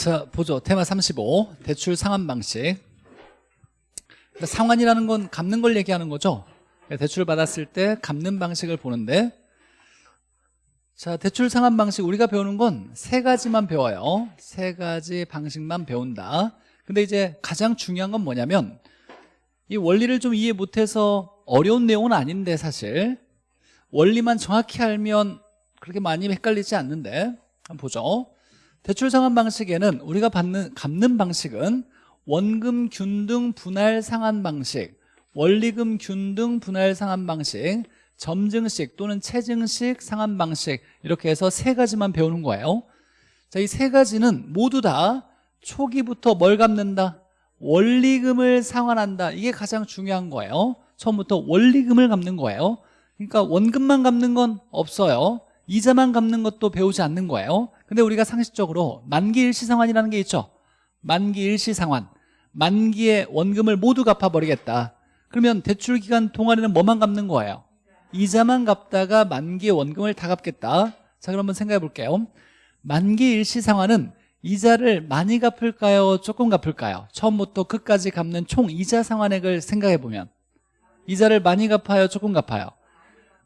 자 보죠. 테마 35 대출 상환 방식. 상환이라는 건 갚는 걸 얘기하는 거죠? 대출을 받았을 때 갚는 방식을 보는데. 자 대출 상환 방식 우리가 배우는 건 세 가지만 배워요. 세 가지 방식만 배운다. 근데 이제 가장 중요한 건 뭐냐면 이 원리를 좀 이해 못해서 어려운 내용은 아닌데 사실 원리만 정확히 알면 그렇게 많이 헷갈리지 않는데 한번 보죠 대출 상환 방식에는 우리가 받는 갚는 방식은 원금 균등 분할 상환 방식 원리금 균등 분할 상환 방식 점증식 또는 체증식 상환 방식 이렇게 해서 세 가지만 배우는 거예요. 자, 이 세 가지는 모두 다 초기부터 뭘 갚는다? 원리금을 상환한다. 이게 가장 중요한 거예요. 처음부터 원리금을 갚는 거예요. 그러니까 원금만 갚는 건 없어요. 이자만 갚는 것도 배우지 않는 거예요 근데 우리가 상식적으로 만기 일시상환이라는 게 있죠 만기 일시상환 만기에 원금을 모두 갚아버리겠다 그러면 대출 기간 동안에는 뭐만 갚는 거예요? 이자만 갚다가 만기의 원금을 다 갚겠다 자 그럼 한번 생각해 볼게요 만기 일시상환은 이자를 많이 갚을까요? 조금 갚을까요? 처음부터 끝까지 갚는 총 이자 상환액을 생각해 보면 이자를 많이 갚아요? 조금 갚아요?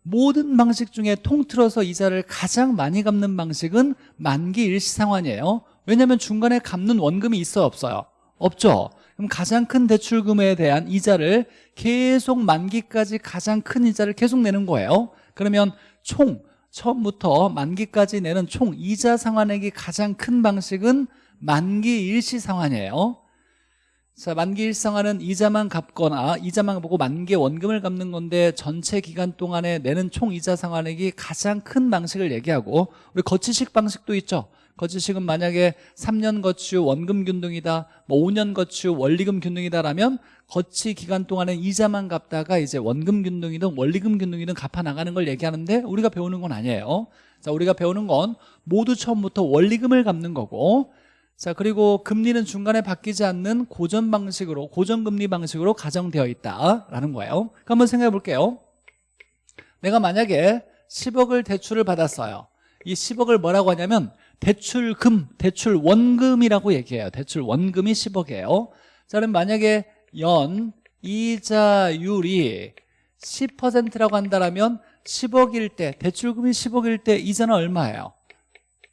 모든 방식 중에 통틀어서 이자를 가장 많이 갚는 방식은 만기 일시상환이에요. 왜냐하면 중간에 갚는 원금이 있어요 없어요? 없죠? 그럼 가장 큰 대출금에 대한 이자를 계속 만기까지 가장 큰 이자를 계속 내는 거예요. 그러면 총 처음부터 만기까지 내는 총 이자 상환액이 가장 큰 방식은 만기 일시 상환이에요 자 만기 상환은 이자만 갚거나 이자만 보고 만기 원금을 갚는 건데 전체 기간 동안에 내는 총 이자 상환액이 가장 큰 방식을 얘기하고 우리 거치식 방식도 있죠. 거치식은 만약에 3년 거치 후 원금 균등이다 뭐 5년 거치 후 원리금 균등이다라면 거치 기간 동안에 이자만 갚다가 이제 원금 균등이든 원리금 균등이든 갚아 나가는 걸 얘기하는데 우리가 배우는 건 아니에요. 자 우리가 배우는 건 모두 처음부터 원리금을 갚는 거고 자 그리고 금리는 중간에 바뀌지 않는 고전 방식으로 고정금리 방식으로 가정되어 있다라는 거예요. 한번 생각해 볼게요. 내가 만약에 10억을 대출을 받았어요. 이 10억을 뭐라고 하냐면 대출금, 대출 원금이라고 얘기해요. 대출 원금이 10억이에요. 자 그럼 만약에 연 이자율이 10%라고 한다면 10억일 때 대출금이 10억일 때 이자는 얼마예요?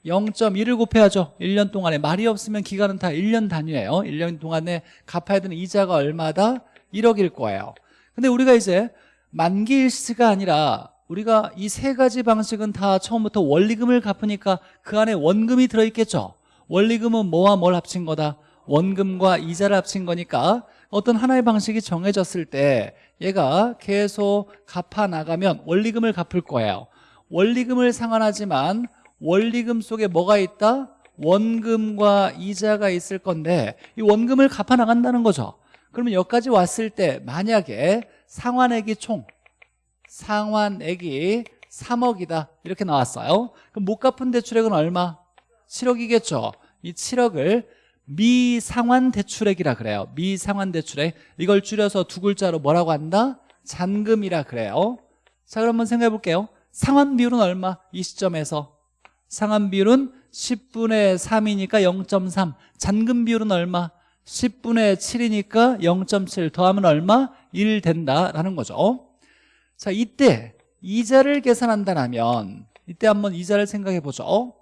0.1을 곱해야죠. 1년 동안에 말이 없으면 기간은 다 1년 단위예요. 1년 동안에 갚아야 되는 이자가 얼마다? 1억일 거예요. 근데 우리가 이제 만기 일시가 아니라 우리가 이 세 가지 방식은 다 처음부터 원리금을 갚으니까 그 안에 원금이 들어있겠죠. 원리금은 뭐와 뭘 합친 거다? 원금과 이자를 합친 거니까 어떤 하나의 방식이 정해졌을 때 얘가 계속 갚아 나가면 원리금을 갚을 거예요. 원리금을 상환하지만 원리금 속에 뭐가 있다? 원금과 이자가 있을 건데 이 원금을 갚아 나간다는 거죠. 그러면 여기까지 왔을 때 만약에 상환액이 총 상환액이 3억이다. 이렇게 나왔어요. 그럼 못 갚은 대출액은 얼마? 7억이겠죠. 이 7억을 미상환 대출액이라 그래요. 미상환 대출액. 이걸 줄여서 두 글자로 뭐라고 한다? 잔금이라 그래요. 자 그럼 한번 생각해 볼게요. 상환 비율은 얼마? 이 시점에서 상환 비율은 10분의 3이니까 0.3 잔금 비율은 얼마? 10분의 7이니까 0.7 더하면 얼마? 1 된다라는 거죠. 자 이때 이자를 계산한다면 이때 한번 이자를 생각해 보죠.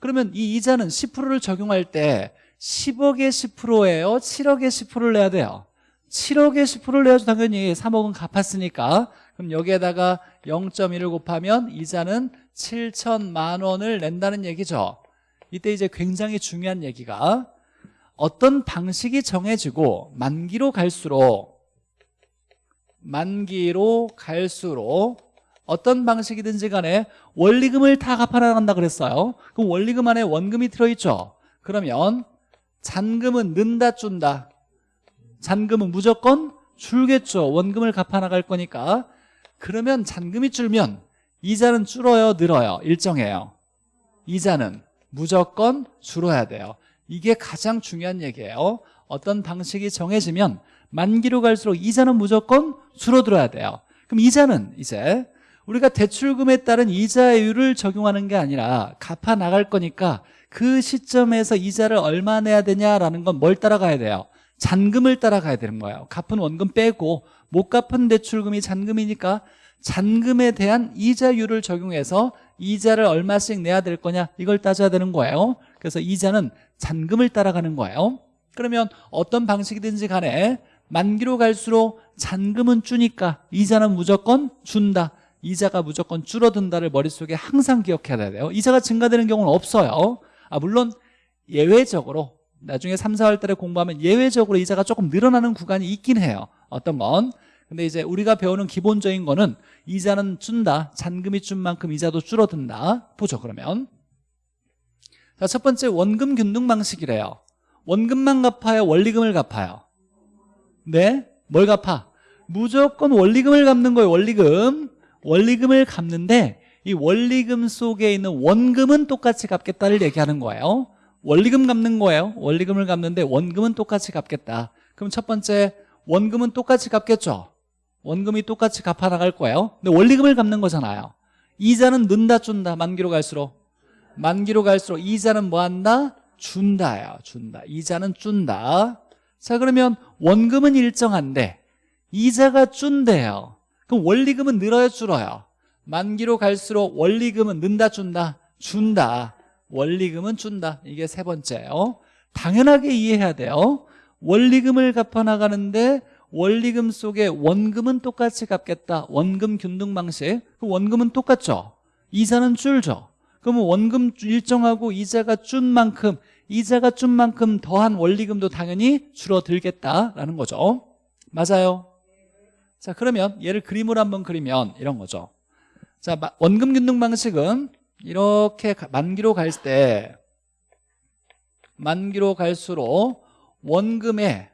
그러면 이 이자는 10%를 적용할 때 10억에 10%예요? 7억에 10%를 내야 돼요. 7억에 10%를 내야죠 당연히. 3억은 갚았으니까. 그럼 여기에다가 0.1을 곱하면 이자는 7천만 원을 낸다는 얘기죠. 이때 이제 굉장히 중요한 얘기가 어떤 방식이 정해지고 만기로 갈수록 만기로 갈수록 어떤 방식이든지 간에 원리금을 다 갚아나간다 그랬어요. 그럼 원리금 안에 원금이 들어있죠. 그러면 잔금은 는다 준다? 잔금은 무조건 줄겠죠. 원금을 갚아나갈 거니까. 그러면 잔금이 줄면 이자는 줄어요 늘어요? 일정해요. 이자는 무조건 줄어야 돼요. 이게 가장 중요한 얘기예요. 어떤 방식이 정해지면 만기로 갈수록 이자는 무조건 줄어들어야 돼요. 그럼 이자는 이제 우리가 대출금에 따른 이자율을 적용하는 게 아니라 갚아 나갈 거니까 그 시점에서 이자를 얼마 내야 되냐라는 건 뭘 따라가야 돼요? 잔금을 따라가야 되는 거예요. 갚은 원금 빼고 못 갚은 대출금이 잔금이니까 잔금에 대한 이자율을 적용해서 이자를 얼마씩 내야 될 거냐 이걸 따져야 되는 거예요. 그래서 이자는 잔금을 따라가는 거예요. 그러면 어떤 방식이든지 간에 만기로 갈수록 잔금은 주니까 이자는 무조건 준다. 이자가 무조건 줄어든다를 머릿속에 항상 기억해야 돼요. 이자가 증가되는 경우는 없어요. 아 물론 예외적으로 나중에 3, 4월 달에 공부하면 예외적으로 이자가 조금 늘어나는 구간이 있긴 해요. 어떤 건 근데 이제 우리가 배우는 기본적인 거는 이자는 준다 잔금이 준 만큼 이자도 줄어든다. 보죠 그러면. 자 첫 번째 원금 균등 방식이래요. 원금만 갚아요 원리금을 갚아요. 네? 뭘 갚아? 무조건 원리금을 갚는 거예요 원리금. 원리금을 갚는데 이 원리금 속에 있는 원금은 똑같이 갚겠다를 얘기하는 거예요. 원리금 갚는 거예요. 원리금을 갚는데 원금은 똑같이 갚겠다. 그럼 첫 번째 원금은 똑같이 갚겠죠 원금이 똑같이 갚아 나갈 거예요? 근데 원리금을 갚는 거잖아요. 이자는 는다 준다? 만기로 갈수록? 만기로 갈수록 이자는 뭐 한다? 준다요 준다. 이자는 준다. 자 그러면 원금은 일정한데 이자가 준대요. 그럼 원리금은 늘어요 줄어요? 만기로 갈수록 원리금은 는다 준다? 준다. 원리금은 준다. 이게 세 번째예요. 당연하게 이해해야 돼요. 원리금을 갚아나가는데 원리금 속에 원금은 똑같이 갚겠다. 원금 균등 방식. 그 원금은 똑같죠? 이자는 줄죠. 그러면 원금 일정하고 이자가 준 만큼 이자가 준 만큼 더한 원리금도 당연히 줄어들겠다라는 거죠. 맞아요? 자 그러면 얘를 그림으로 한번 그리면 이런 거죠. 자 원금 균등 방식은 이렇게 가- 만기로 갈 때 만기로 갈수록 원금의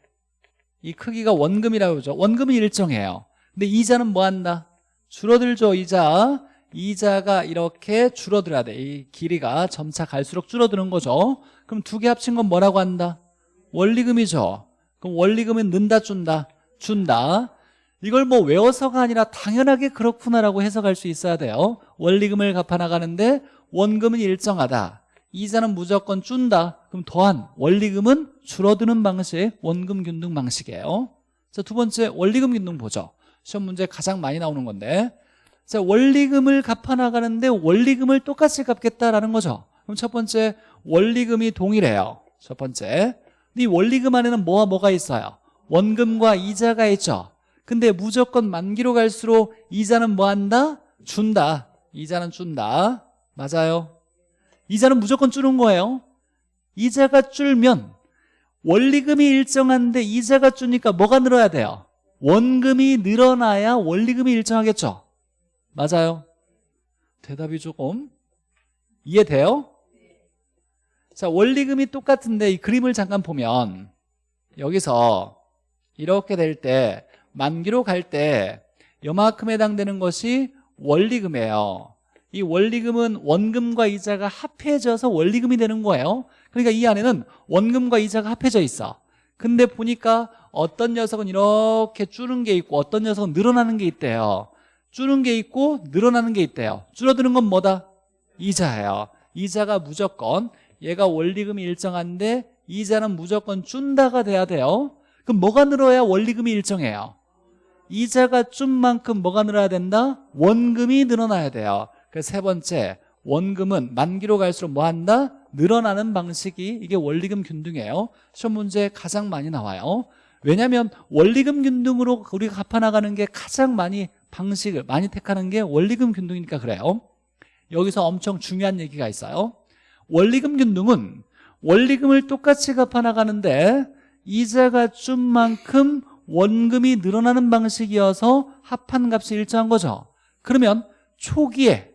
이 크기가 원금이라고 그러죠. 원금은 일정해요. 근데 이자는 뭐 한다? 줄어들죠 이자. 이자가 이렇게 줄어들어야 돼 이 길이가 점차 갈수록 줄어드는 거죠. 그럼 두 개 합친 건 뭐라고 한다? 원리금이죠. 그럼 원리금은 는다 준다? 준다. 이걸 뭐 외워서가 아니라 당연하게 그렇구나라고 해석할 수 있어야 돼요. 원리금을 갚아나가는데 원금은 일정하다. 이자는 무조건 준다 그럼 더한 원리금은 줄어드는 방식 원금 균등 방식이에요. 자 두 번째 원리금 균등 보죠. 시험 문제 가장 많이 나오는 건데. 자 원리금을 갚아나가는데 원리금을 똑같이 갚겠다라는 거죠. 그럼 첫 번째 원리금이 동일해요. 첫 번째. 이 원리금 안에는 뭐와 뭐가 있어요? 원금과 이자가 있죠. 근데 무조건 만기로 갈수록 이자는 뭐 한다? 준다. 이자는 준다. 맞아요? 이자는 무조건 줄은 거예요 이자가 줄면 원리금이 일정한데 이자가 줄니까 뭐가 늘어야 돼요? 원금이 늘어나야 원리금이 일정하겠죠 맞아요 대답이 조금 이해돼요? 자 원리금이 똑같은데 이 그림을 잠깐 보면 여기서 이렇게 될 때 만기로 갈 때 요만큼 해당되는 것이 원리금이에요 이 원리금은 원금과 이자가 합해져서 원리금이 되는 거예요 그러니까 이 안에는 원금과 이자가 합해져 있어. 근데 보니까 어떤 녀석은 이렇게 줄은 게 있고 어떤 녀석은 늘어나는 게 있대요. 줄은 게 있고 늘어나는 게 있대요. 줄어드는 건 뭐다? 이자예요. 이자가 무조건 얘가 원리금이 일정한데 이자는 무조건 준다가 돼야 돼요. 그럼 뭐가 늘어야 원리금이 일정해요? 이자가 준 만큼 뭐가 늘어야 된다? 원금이 늘어나야 돼요. 그래서 세 번째 원금은 만기로 갈수록 뭐 한다? 늘어나는 방식이 이게 원리금 균등이에요. 시험 문제 가장 많이 나와요. 왜냐하면 원리금 균등으로 우리가 갚아나가는 게 가장 많이 방식을 많이 택하는 게 원리금 균등이니까 그래요. 여기서 엄청 중요한 얘기가 있어요. 원리금 균등은 원리금을 똑같이 갚아나가는데 이자가 준 만큼 원금이 늘어나는 방식이어서 합한 값이 일정한 거죠. 그러면 초기에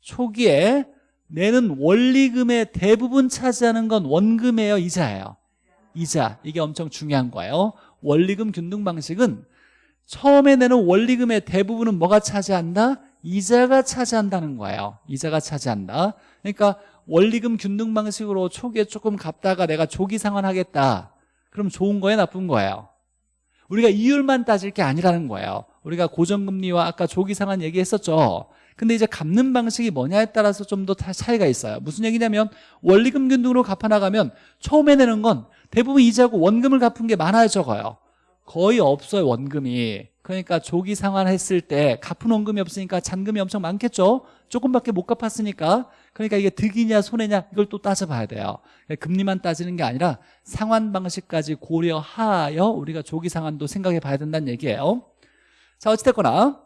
초기에 내는 원리금의 대부분 차지하는 건 원금이에요 이자예요. 이자 이게 엄청 중요한 거예요. 원리금 균등 방식은 처음에 내는 원리금의 대부분은 뭐가 차지한다? 이자가 차지한다는 거예요. 이자가 차지한다. 그러니까 원리금 균등 방식으로 초기에 조금 갚다가 내가 조기 상환하겠다. 그럼 좋은 거예요 나쁜 거예요? 우리가 이율만 따질 게 아니라는 거예요. 우리가 고정금리와 아까 조기 상환 얘기했었죠 근데 이제 갚는 방식이 뭐냐에 따라서 좀 더 차이가 있어요. 무슨 얘기냐면 원리금 균등으로 갚아나가면 처음에 내는 건 대부분 이자고 원금을 갚은 게 많아요 적어요. 거의 없어요 원금이. 그러니까 조기 상환했을 때 갚은 원금이 없으니까 잔금이 엄청 많겠죠? 조금밖에 못 갚았으니까. 그러니까 이게 득이냐 손해냐 이걸 또 따져봐야 돼요. 금리만 따지는 게 아니라 상환 방식까지 고려하여 우리가 조기 상환도 생각해 봐야 된다는 얘기예요. 자 어찌됐거나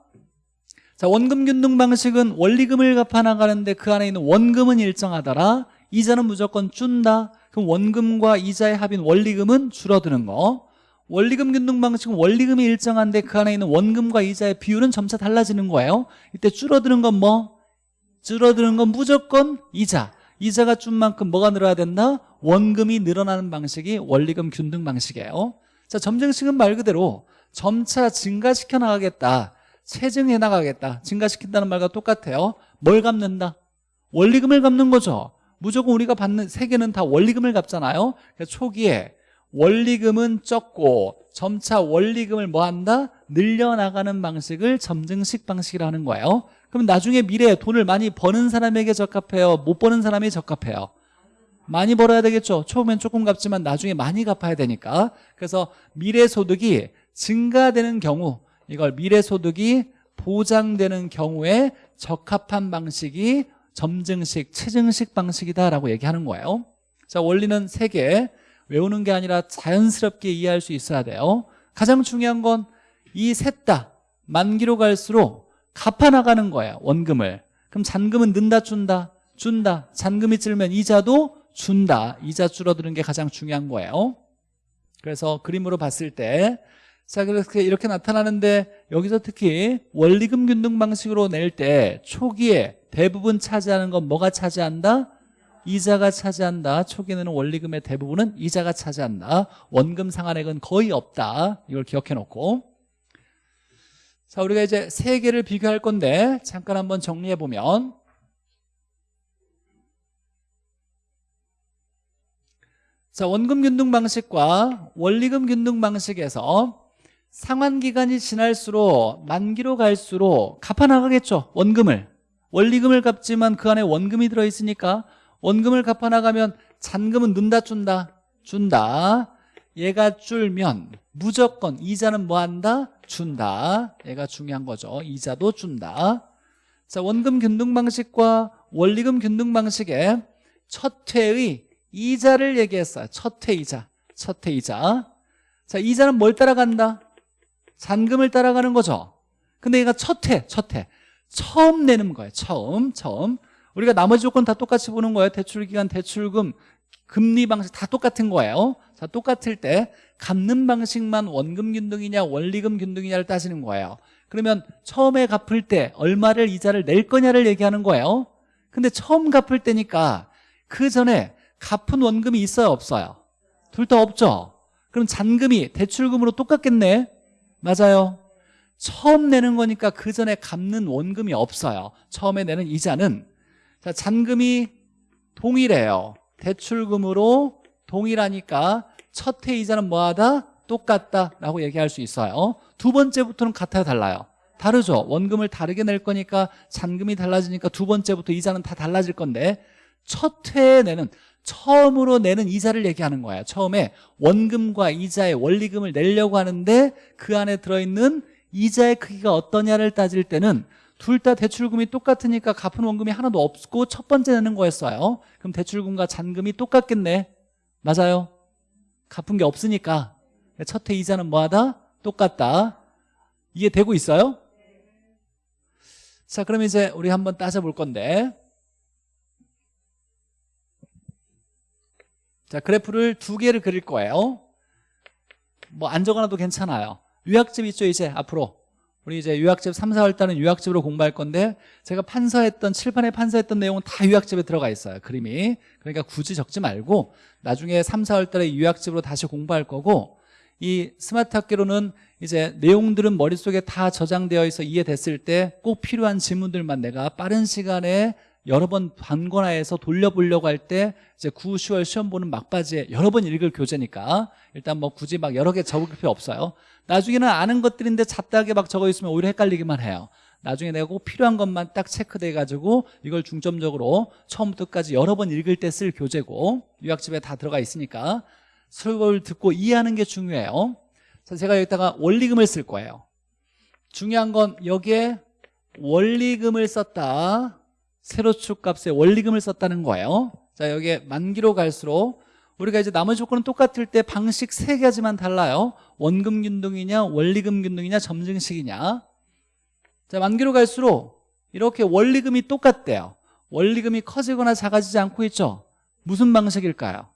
자 원금 균등 방식은 원리금을 갚아 나가는데 그 안에 있는 원금은 일정하더라. 이자는 무조건 준다. 그럼 원금과 이자의 합인 원리금은 줄어드는 거. 원리금 균등 방식은 원리금이 일정한데 그 안에 있는 원금과 이자의 비율은 점차 달라지는 거예요. 이때 줄어드는 건 뭐? 줄어드는 건 무조건 이자. 이자가 준 만큼 뭐가 늘어야 된다? 원금이 늘어나는 방식이 원리금 균등 방식이에요. 자 점증식은 말 그대로 점차 증가시켜 나가겠다 체증해 나가겠다 증가시킨다는 말과 똑같아요. 뭘 갚는다? 원리금을 갚는 거죠. 무조건 우리가 받는 세계는 다 원리금을 갚잖아요. 그래서 초기에 원리금은 적고 점차 원리금을 뭐한다? 늘려나가는 방식을 점증식 방식이라 하는 거예요. 그럼 나중에 미래에 돈을 많이 버는 사람에게 적합해요? 못 버는 사람이 적합해요? 많이 벌어야 되겠죠. 처음엔 조금 갚지만 나중에 많이 갚아야 되니까. 그래서 미래 소득이 증가되는 경우 이걸 미래소득이 보장되는 경우에 적합한 방식이 점증식, 체증식 방식이다라고 얘기하는 거예요. 자 원리는 세 개. 외우는 게 아니라 자연스럽게 이해할 수 있어야 돼요. 가장 중요한 건 이 셋 다 만기로 갈수록 갚아나가는 거예요 원금을. 그럼 잔금은 는다 준다? 준다. 잔금이 줄면 이자도 준다. 이자 줄어드는 게 가장 중요한 거예요. 그래서 그림으로 봤을 때 자, 그렇게 이렇게 나타나는데 여기서 특히 원리금 균등 방식으로 낼 때 초기에 대부분 차지하는 건 뭐가 차지한다? 이자가 차지한다. 초기에는 원리금의 대부분은 이자가 차지한다. 원금 상환액은 거의 없다. 이걸 기억해 놓고. 자, 우리가 이제 세 개를 비교할 건데 잠깐 한번 정리해 보면 자, 원금 균등 방식과 원리금 균등 방식에서 상환 기간이 지날수록 만기로 갈수록 갚아나가겠죠 원금을. 원리금을 갚지만 그 안에 원금이 들어있으니까 원금을 갚아나가면 잔금은 는다 준다. 준다. 얘가 줄면 무조건 이자는 뭐 한다? 준다. 얘가 중요한 거죠. 이자도 준다. 자 원금 균등 방식과 원리금 균등 방식의 첫 회의 이자를 얘기했어요. 첫 회 이자. 첫 회 이자. 자 이자는 뭘 따라간다 잔금을 따라가는 거죠. 근데 얘가 첫해 첫해. 처음 내는 거예요. 처음 처음. 우리가 나머지 조건 다 똑같이 보는 거예요. 대출기간 대출금 금리 방식 다 똑같은 거예요. 자 똑같을 때 갚는 방식만 원금 균등이냐 원리금 균등이냐를 따지는 거예요. 그러면 처음에 갚을 때 얼마를 이자를 낼 거냐를 얘기하는 거예요. 근데 처음 갚을 때니까 그 전에 갚은 원금이 있어요 없어요? 둘 다 없죠? 그럼 잔금이 대출금으로 똑같겠네 맞아요. 처음 내는 거니까 그 전에 갚는 원금이 없어요. 처음에 내는 이자는. 자 잔금이 동일해요. 대출금으로 동일하니까 첫 해 이자는 뭐하다? 똑같다라고 얘기할 수 있어요. 두 번째부터는 같아요 달라요? 다르죠. 원금을 다르게 낼 거니까 잔금이 달라지니까 두 번째부터 이자는 다 달라질 건데 첫 해에 내는 처음으로 내는 이자를 얘기하는 거예요 처음에 원금과 이자의 원리금을 내려고 하는데 그 안에 들어있는 이자의 크기가 어떠냐를 따질 때는 둘 다 대출금이 똑같으니까 갚은 원금이 하나도 없고 첫 번째 내는 거였어요. 그럼 대출금과 잔금이 똑같겠네. 맞아요? 갚은 게 없으니까. 첫 해 이자는 뭐하다? 똑같다. 이해되고 있어요? 자 그럼 이제 우리 한번 따져볼 건데 자 그래프를 두 개를 그릴 거예요. 뭐 안 적어놔도 괜찮아요. 유학집 있죠 이제 앞으로. 우리 이제 유학집 3, 4월 달은 유학집으로 공부할 건데 제가 판서했던 칠판에 판서했던 내용은 다 유학집에 들어가 있어요 그림이. 그러니까 굳이 적지 말고 나중에 3, 4월 달에 유학집으로 다시 공부할 거고 이 스마트 학교로는 이제 내용들은 머릿속에 다 저장되어 있어 이해됐을 때 꼭 필요한 질문들만 내가 빠른 시간에 여러 번 반권화해서 돌려보려고 할 때 이제 9, 10월 시험 보는 막바지에 여러 번 읽을 교재니까 일단 뭐 굳이 막 여러 개 적을 필요 없어요. 나중에는 아는 것들인데 잡다하게 막 적어 있으면 오히려 헷갈리기만 해요. 나중에 내가 꼭 필요한 것만 딱 체크돼 가지고 이걸 중점적으로 처음부터 끝까지 여러 번 읽을 때 쓸 교재고 유학집에 다 들어가 있으니까 설교를 듣고 이해하는 게 중요해요. 자, 제가 여기다가 원리금을 쓸 거예요. 중요한 건 여기에 원리금을 썼다 세로축 값에 원리금을 썼다는 거예요. 자 여기에 만기로 갈수록 우리가 이제 나머지 조건은 똑같을 때 방식 세 가지만 달라요. 원금 균등이냐 원리금 균등이냐 점증식이냐. 자 만기로 갈수록 이렇게 원리금이 똑같대요. 원리금이 커지거나 작아지지 않고 있죠? 무슨 방식일까요?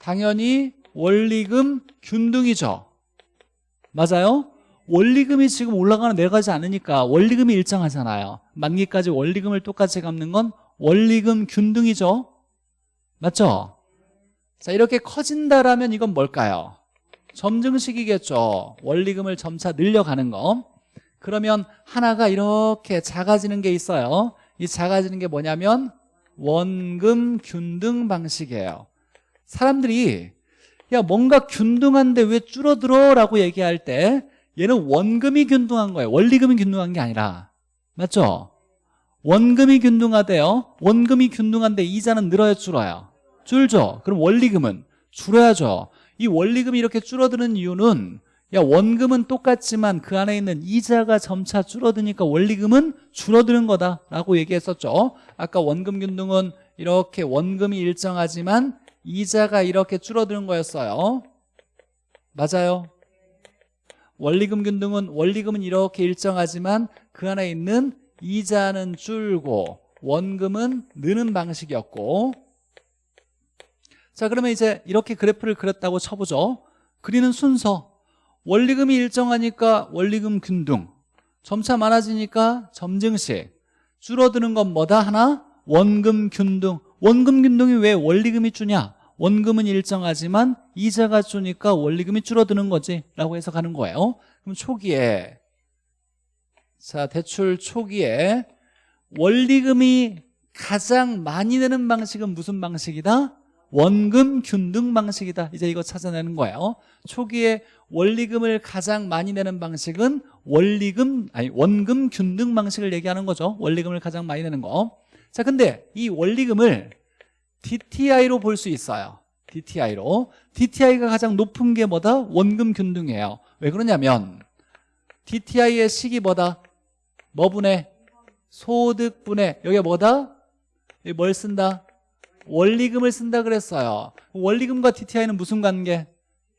당연히 원리금 균등이죠. 맞아요? 원리금이 지금 올라가는 내려가지 않으니까 원리금이 일정하잖아요 만기까지 원리금을 똑같이 갚는 건 원리금 균등이죠 맞죠? 자 이렇게 커진다라면 이건 뭘까요? 점증식이겠죠 원리금을 점차 늘려가는 거 그러면 하나가 이렇게 작아지는 게 있어요 이 작아지는 게 뭐냐면 원금 균등 방식이에요 사람들이 야 뭔가 균등한데 왜 줄어들어? 라고 얘기할 때 얘는 원금이 균등한 거예요. 원리금이 균등한 게 아니라. 맞죠? 원금이 균등하대요. 원금이 균등한데 이자는 늘어요 줄어요? 줄죠? 그럼 원리금은 줄어야죠. 이 원리금이 이렇게 줄어드는 이유는 야 원금은 똑같지만 그 안에 있는 이자가 점차 줄어드니까 원리금은 줄어드는 거다라고 얘기했었죠. 아까 원금 균등은 이렇게 원금이 일정하지만 이자가 이렇게 줄어드는 거였어요. 맞아요 원리금 균 등은 원리금은 이렇게 일정하지만 그 안에 있는 이자는 줄고 원금은 느는 방식이었고. 자 그러면 이제 이렇게 그래프를 그렸다고 쳐보죠. 그리는 순서. 원리금이 일정하니까 원리금 균등. 점차 많아지니까 점증식. 줄어드는 건 뭐다 하나? 원금 균등. 원금 균등이 왜 원리금이 주냐? 원금은 일정하지만 이자가 주니까 원리금이 줄어드는 거지 라고 해석하는 거예요. 그럼 초기에 자 대출 초기에 원리금이 가장 많이 내는 방식은 무슨 방식이다? 원금 균등 방식이다. 이제 이거 찾아내는 거예요. 초기에 원리금을 가장 많이 내는 방식은 원리금 아니 원금 균등 방식을 얘기하는 거죠. 원리금을 가장 많이 내는 거자 근데 이 원리금을 DTI로 볼 수 있어요 DTI로 DTI가 가장 높은 게 뭐다? 원금 균등이에요 왜 그러냐면 DTI의 식이 뭐다? 뭐 분해? 소득 분해 여기가 뭐다? 여기 뭘 쓴다? 원리금을 쓴다 그랬어요 원리금과 DTI는 무슨 관계?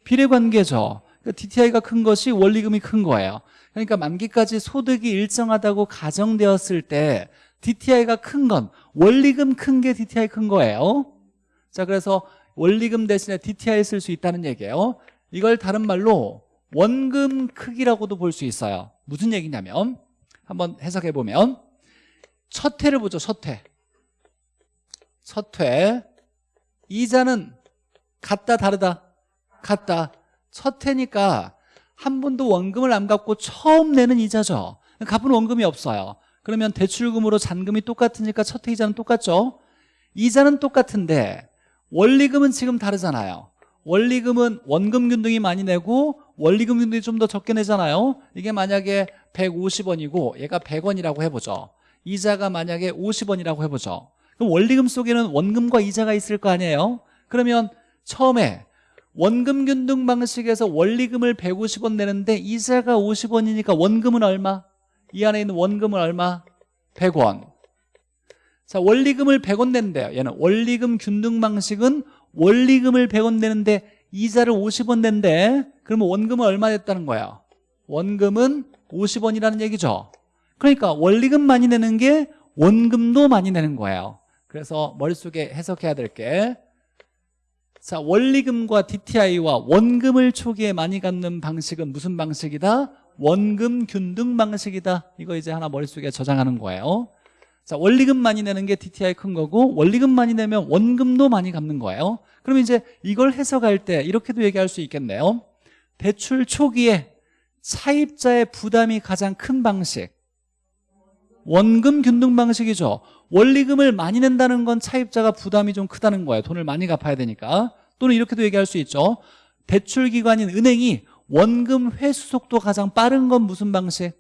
비례관계죠 그러니까 DTI가 큰 것이 원리금이 큰 거예요 그러니까 만기까지 소득이 일정하다고 가정되었을 때 DTI가 큰 건 원리금 큰 게 DTI 큰 거예요. 자 그래서 원리금 대신에 DTI 쓸 수 있다는 얘기예요. 이걸 다른 말로 원금 크기라고도 볼 수 있어요. 무슨 얘기냐면 한번 해석해 보면 첫 회를 보죠 첫회. 첫 회. 이자는 같다 다르다? 같다. 첫 회니까 한 번도 원금을 안 갚고 처음 내는 이자죠. 갚은 원금이 없어요 그러면 대출금으로 잔금이 똑같으니까 첫회 이자는 똑같죠? 이자는 똑같은데 원리금은 지금 다르잖아요. 원리금은 원금 균등이 많이 내고 원리금 균등이 좀 더 적게 내잖아요. 이게 만약에 150원이고 얘가 100원이라고 해보죠. 이자가 만약에 50원이라고 해보죠. 그럼 원리금 속에는 원금과 이자가 있을 거 아니에요? 그러면 처음에 원금 균등 방식에서 원리금을 150원 내는데 이자가 50원이니까 원금은 얼마? 이 안에 있는 원금은 얼마? 100원 자 원리금을 100원 낸대요 얘는 원리금 균등 방식은 원리금을 100원 내는데 이자를 50원 낸대 그러면 원금은 얼마 됐다는 거야? 원금은 50원이라는 얘기죠 그러니까 원리금 많이 내는 게 원금도 많이 내는 거예요 그래서 머릿속에 해석해야 될 게 자 원리금과 DTI와 원금을 초기에 많이 갖는 방식은 무슨 방식이다? 원금 균등 방식이다. 이거 이제 하나 머릿속에 저장하는 거예요. 자 원리금 많이 내는 게 DTI 큰 거고 원리금 많이 내면 원금도 많이 갚는 거예요. 그럼 이제 이걸 해석할 때 이렇게도 얘기할 수 있겠네요. 대출 초기에 차입자의 부담이 가장 큰 방식. 원금 균등 방식이죠. 원리금을 많이 낸다는 건 차입자가 부담이 좀 크다는 거예요. 돈을 많이 갚아야 되니까. 또는 이렇게도 얘기할 수 있죠. 대출기관인 은행이 원금 회수 속도 가장 빠른 건 무슨 방식?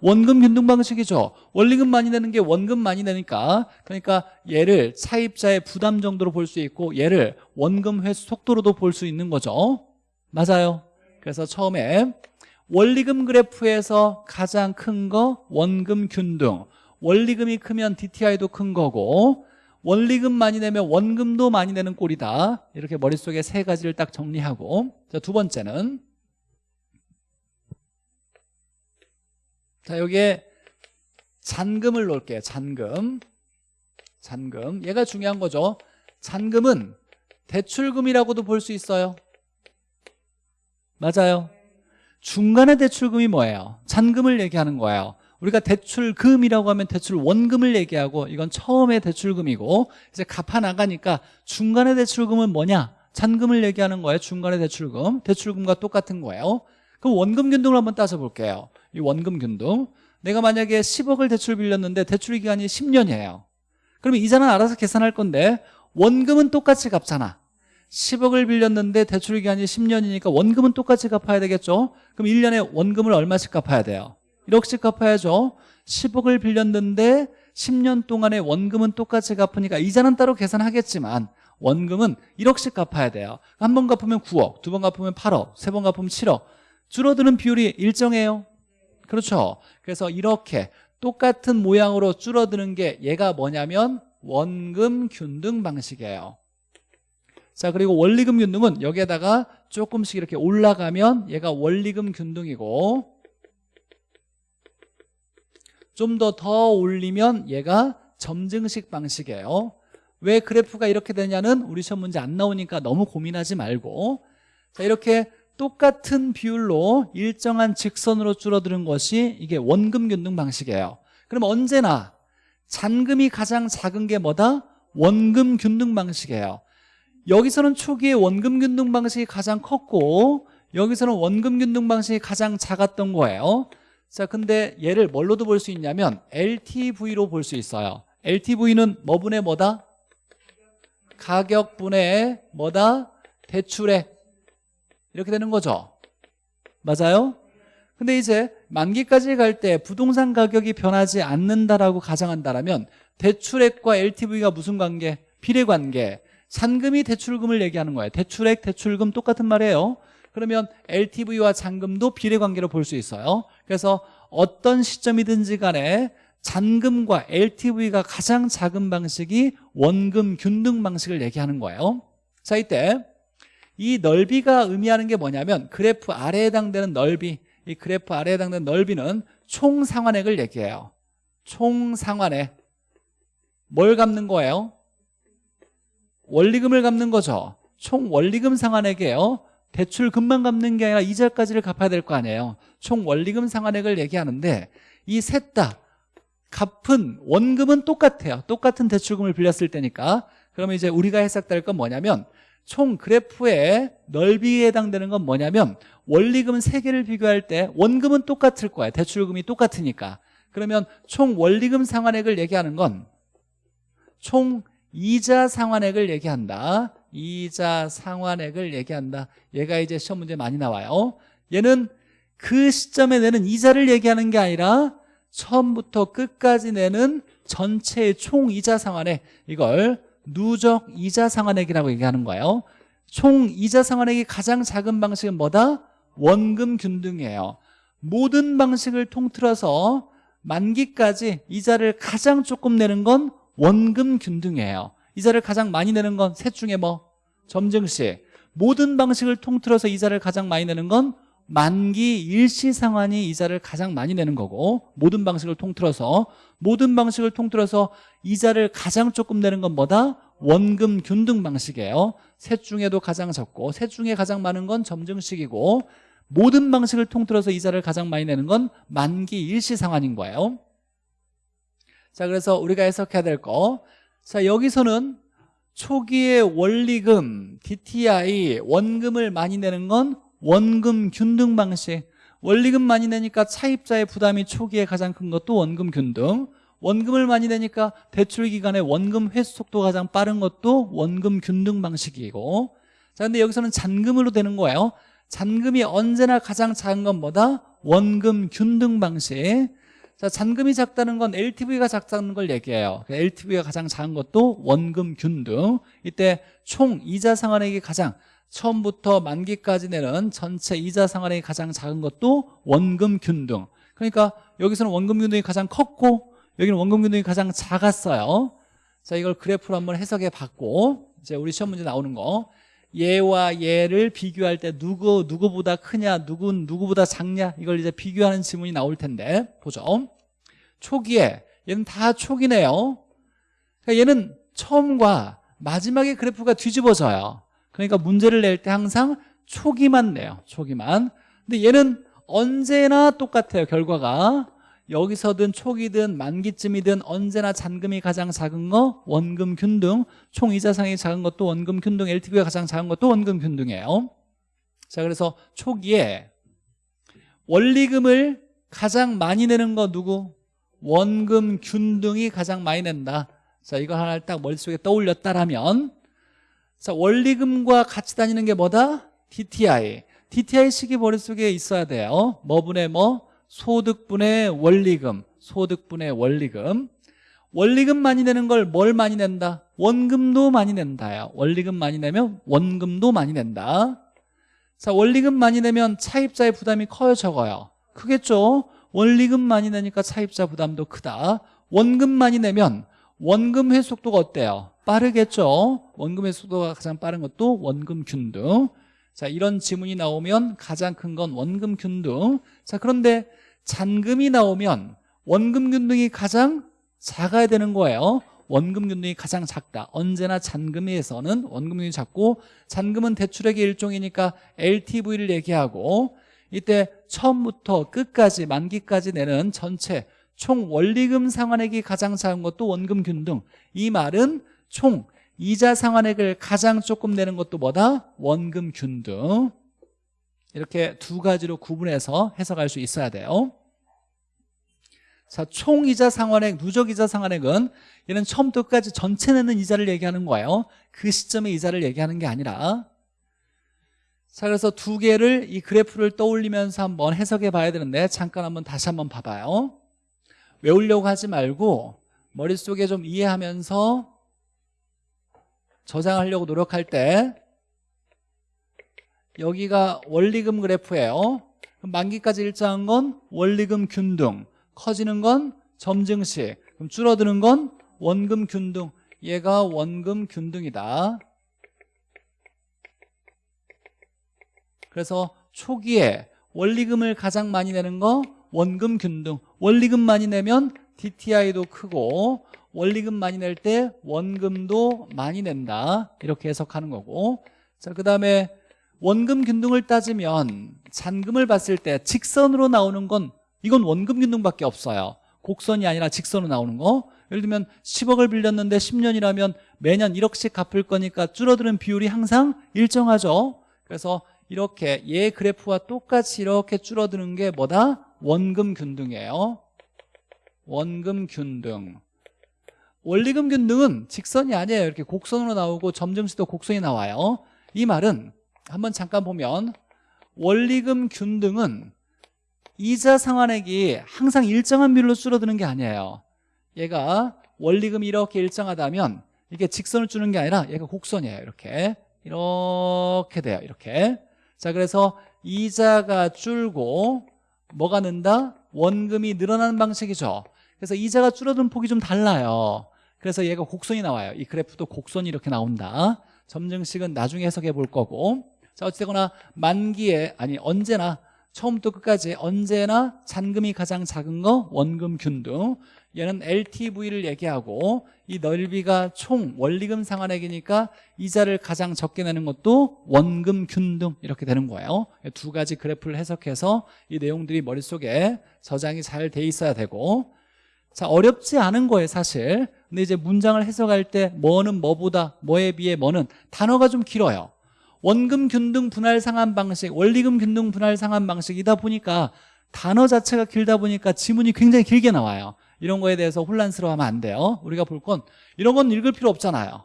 원금 균등 방식이죠. 원리금 많이 내는 게 원금 많이 내니까. 그러니까 얘를 차입자의 부담 정도로 볼 수 있고 얘를 원금 회수 속도로도 볼 수 있는 거죠. 맞아요. 그래서 처음에 원리금 그래프에서 가장 큰 거 원금 균등. 원리금이 크면 DTI도 큰 거고 원리금 많이 내면 원금도 많이 내는 꼴이다. 이렇게 머릿속에 세 가지를 딱 정리하고. 자, 두 번째는 자 여기에 잔금을 놓을게요. 잔금. 잔금. 얘가 중요한 거죠. 잔금은 대출금이라고도 볼 수 있어요. 맞아요. 중간에 대출금이 뭐예요? 잔금을 얘기하는 거예요. 우리가 대출금이라고 하면 대출 원금을 얘기하고 이건 처음에 대출금이고 이제 갚아 나가니까 중간에 대출금은 뭐냐? 잔금을 얘기하는 거예요. 중간에 대출금. 대출금과 똑같은 거예요. 그럼 원금 균등을 한번 따져볼게요 이 원금 균등 내가 만약에 10억을 대출 빌렸는데 대출 기간이 10년이에요. 그러면 이자는 알아서 계산할 건데 원금은 똑같이 갚잖아. 10억을 빌렸는데 대출 기간이 10년이니까 원금은 똑같이 갚아야 되겠죠? 그럼 1년에 원금을 얼마씩 갚아야 돼요? 1억씩 갚아야죠. 10억을 빌렸는데 10년 동안의 원금은 똑같이 갚으니까 이자는 따로 계산하겠지만 원금은 1억씩 갚아야 돼요. 한 번 갚으면 9억, 두 번 갚으면 8억, 세 번 갚으면 7억. 줄어드는 비율이 일정해요 그렇죠? 그래서 이렇게 똑같은 모양으로 줄어드는 게 얘가 뭐냐면 원금 균등 방식이에요. 자 그리고 원리금 균등은 여기에다가 조금씩 이렇게 올라가면 얘가 원리금 균등이고 좀 더더 올리면 얘가 점증식 방식이에요. 왜 그래프가 이렇게 되냐는 우리 시험 문제 안 나오니까 너무 고민하지 말고. 자 이렇게 똑같은 비율로 일정한 직선으로 줄어드는 것이 이게 원금 균등 방식이에요 그럼 언제나 잔금이 가장 작은 게 뭐다? 원금 균등 방식이에요 여기서는 초기에 원금 균등 방식이 가장 컸고 여기서는 원금 균등 방식이 가장 작았던 거예요 자 근데 얘를 뭘로도 볼 수 있냐면 LTV로 볼 수 있어요 LTV는 뭐분의 뭐다? 가격분의 뭐다? 대출액 이렇게 되는 거죠. 맞아요? 근데 이제 만기까지 갈 때 부동산 가격이 변하지 않는다라고 가정한다면 대출액과 LTV가 무슨 관계? 비례관계. 잔금이 대출금을 얘기하는 거예요. 대출액, 대출금 똑같은 말이에요. 그러면 LTV와 잔금도 비례관계로 볼 수 있어요. 그래서 어떤 시점이든지 간에 잔금과 LTV가 가장 작은 방식이 원금 균등 방식을 얘기하는 거예요. 자 이때 이 넓이가 의미하는 게 뭐냐면 그래프 아래에 해당되는 넓이 이 그래프 아래에 해당되는 넓이는 총 상환액을 얘기해요. 총 상환액. 뭘 갚는 거예요? 원리금을 갚는 거죠. 총 원리금 상환액이에요. 대출금만 갚는 게 아니라 이자까지를 갚아야 될 거 아니에요. 총 원리금 상환액을 얘기하는데 이 셋 다 갚은 원금은 똑같아요. 똑같은 대출금을 빌렸을 때니까. 그러면 이제 우리가 해석될 건 뭐냐면 총 그래프의 넓이에 해당되는 건 뭐냐면 원리금 세 개를 비교할 때 원금은 똑같을 거야. 대출금이 똑같으니까. 그러면 총 원리금 상환액을 얘기하는 건 총 이자 상환액을 얘기한다. 이자 상환액을 얘기한다. 얘가 이제 시험 문제 많이 나와요. 얘는 그 시점에 내는 이자를 얘기하는 게 아니라 처음부터 끝까지 내는 전체의 총 이자 상환액. 이걸 누적 이자 상환액이라고 얘기하는 거예요 총 이자 상환액이 가장 작은 방식은 뭐다? 원금 균등이에요 모든 방식을 통틀어서 만기까지 이자를 가장 조금 내는 건 원금 균등이에요 이자를 가장 많이 내는 건 셋 중에 뭐? 점증식 모든 방식을 통틀어서 이자를 가장 많이 내는 건 만기 일시 상환이 이자를 가장 많이 내는 거고 모든 방식을 통틀어서 모든 방식을 통틀어서 이자를 가장 조금 내는 건 뭐다? 원금 균등 방식이에요 셋 중에도 가장 적고 셋 중에 가장 많은 건 점증식이고 모든 방식을 통틀어서 이자를 가장 많이 내는 건 만기 일시 상환인 거예요 자 그래서 우리가 해석해야 될거자 여기서는 초기에 원리금, DTI, 원금을 많이 내는 건 원금 균등 방식 원리금 많이 내니까 차입자의 부담이 초기에 가장 큰 것도 원금 균등 원금을 많이 내니까 대출 기간에 원금 회수 속도가 가장 빠른 것도 원금 균등 방식이고 자 근데 여기서는 잔금으로 되는 거예요 잔금이 언제나 가장 작은 건 뭐다? 원금 균등 방식 자, 잔금이 작다는 건 LTV가 작다는 걸 얘기해요. LTV가 가장 작은 것도 원금 균등. 이때 총 이자 상환액이 가장 처음부터 만기까지 내는 전체 이자 상환액이 가장 작은 것도 원금 균등. 그러니까 여기서는 원금 균등이 가장 컸고 여기는 원금 균등이 가장 작았어요. 자, 이걸 그래프로 한번 해석해 봤고 이제 우리 시험 문제 나오는 거 얘와 얘를 비교할 때 누구 누구보다 크냐 누군 누구보다 작냐 이걸 이제 비교하는 지문이 나올 텐데 보죠 초기에 얘는 다 초기네요 그러니까 얘는 처음과 마지막에 그래프가 뒤집어져요 그러니까 문제를 낼 때 항상 초기만 내요. 초기만. 근데 얘는 언제나 똑같아요 결과가. 여기서든 초기든 만기쯤이든 언제나 잔금이 가장 작은 거 원금 균등 총 이자상이 작은 것도 원금 균등 LTV가 가장 작은 것도 원금 균등이에요. 자 그래서 초기에 원리금을 가장 많이 내는 거 누구? 원금 균등이 가장 많이 낸다. 자 이거 하나를 딱 머릿속에 떠올렸다라면 자 원리금과 같이 다니는 게 뭐다? DTI DTI식이 머릿속에 있어야 돼요. 뭐분의 뭐? 소득분의 원리금. 소득분의 원리금. 원리금 많이 내는 걸 뭘 많이 낸다? 원금도 많이 낸다요 원리금 많이 내면 원금도 많이 낸다. 자 원리금 많이 내면 차입자의 부담이 커요 적어요? 크겠죠? 원리금 많이 내니까 차입자 부담도 크다. 원금 많이 내면 원금 회속도가 어때요? 빠르겠죠? 원금 회속도가 가장 빠른 것도 원금 균등. 자 이런 지문이 나오면 가장 큰 건 원금 균등. 자 그런데 잔금이 나오면 원금 균등이 가장 작아야 되는 거예요. 원금 균등이 가장 작다. 언제나 잔금에서는 원금 균등이 작고 잔금은 대출액의 일종이니까 LTV를 얘기하고 이때 처음부터 끝까지 만기까지 내는 전체 총 원리금 상환액이 가장 작은 것도 원금 균등. 이 말은 총 이자 상환액을 가장 조금 내는 것도 뭐다? 원금 균등. 이렇게 두 가지로 구분해서 해석할 수 있어야 돼요. 자, 총 이자 상환액, 누적 이자 상환액은 얘는 처음부터 끝까지 전체 내는 이자를 얘기하는 거예요. 그 시점의 이자를 얘기하는 게 아니라. 자 그래서 두 개를 이 그래프를 떠올리면서 한번 해석해 봐야 되는데 잠깐 한번 다시 한번 봐봐요. 외우려고 하지 말고 머릿속에 좀 이해하면서 저장하려고 노력할 때 여기가 원리금 그래프예요. 만기까지 일정한 건 원리금 균등 커지는 건 점증식 그럼 줄어드는 건 원금 균등. 얘가 원금 균등이다. 그래서 초기에 원리금을 가장 많이 내는 거 원금 균등. 원리금 많이 내면 DTI도 크고 원리금 많이 낼 때 원금도 많이 낸다. 이렇게 해석하는 거고. 자 그 다음에 원금 균등을 따지면 잔금을 봤을 때 직선으로 나오는 건 이건 원금 균등밖에 없어요. 곡선이 아니라 직선으로 나오는 거. 예를 들면 10억을 빌렸는데 10년이라면 매년 1억씩 갚을 거니까 줄어드는 비율이 항상 일정하죠. 그래서 이렇게 얘 그래프와 똑같이 이렇게 줄어드는 게 뭐다? 원금 균등이에요. 원금 균등 원리금 균등은 직선이 아니에요. 이렇게 곡선으로 나오고 점점수도 곡선이 나와요. 이 말은 한번 잠깐 보면 원리금 균등은 이자 상환액이 항상 일정한 비율로 줄어드는 게 아니에요. 얘가 원리금이 이렇게 일정하다면 이게 직선을 주는 게 아니라 얘가 곡선이에요. 이렇게. 이렇게 돼요. 이렇게. 자 그래서 이자가 줄고 뭐가 는다? 원금이 늘어나는 방식이죠. 그래서 이자가 줄어드는 폭이 좀 달라요 그래서 얘가 곡선이 나와요. 이 그래프도 곡선이 이렇게 나온다. 점증식은 나중에 해석해 볼 거고. 자 어찌되거나 만기에 아니 언제나 처음부터 끝까지 언제나 잔금이 가장 작은 거 원금 균등. 얘는 LTV를 얘기하고 이 넓이가 총 원리금 상환액이니까 이자를 가장 적게 내는 것도 원금 균등 이렇게 되는 거예요. 두 가지 그래프를 해석해서 이 내용들이 머릿속에 저장이 잘 돼 있어야 되고. 자 어렵지 않은 거예요 사실 근데 이제 문장을 해석할 때 뭐는 뭐보다 뭐에 비해 뭐는 단어가 좀 길어요. 원금 균등 분할 상환 방식 원리금 균등 분할 상환 방식이다 보니까 단어 자체가 길다 보니까 지문이 굉장히 길게 나와요. 이런 거에 대해서 혼란스러워하면 안 돼요. 우리가 볼 건 이런 건 읽을 필요 없잖아요.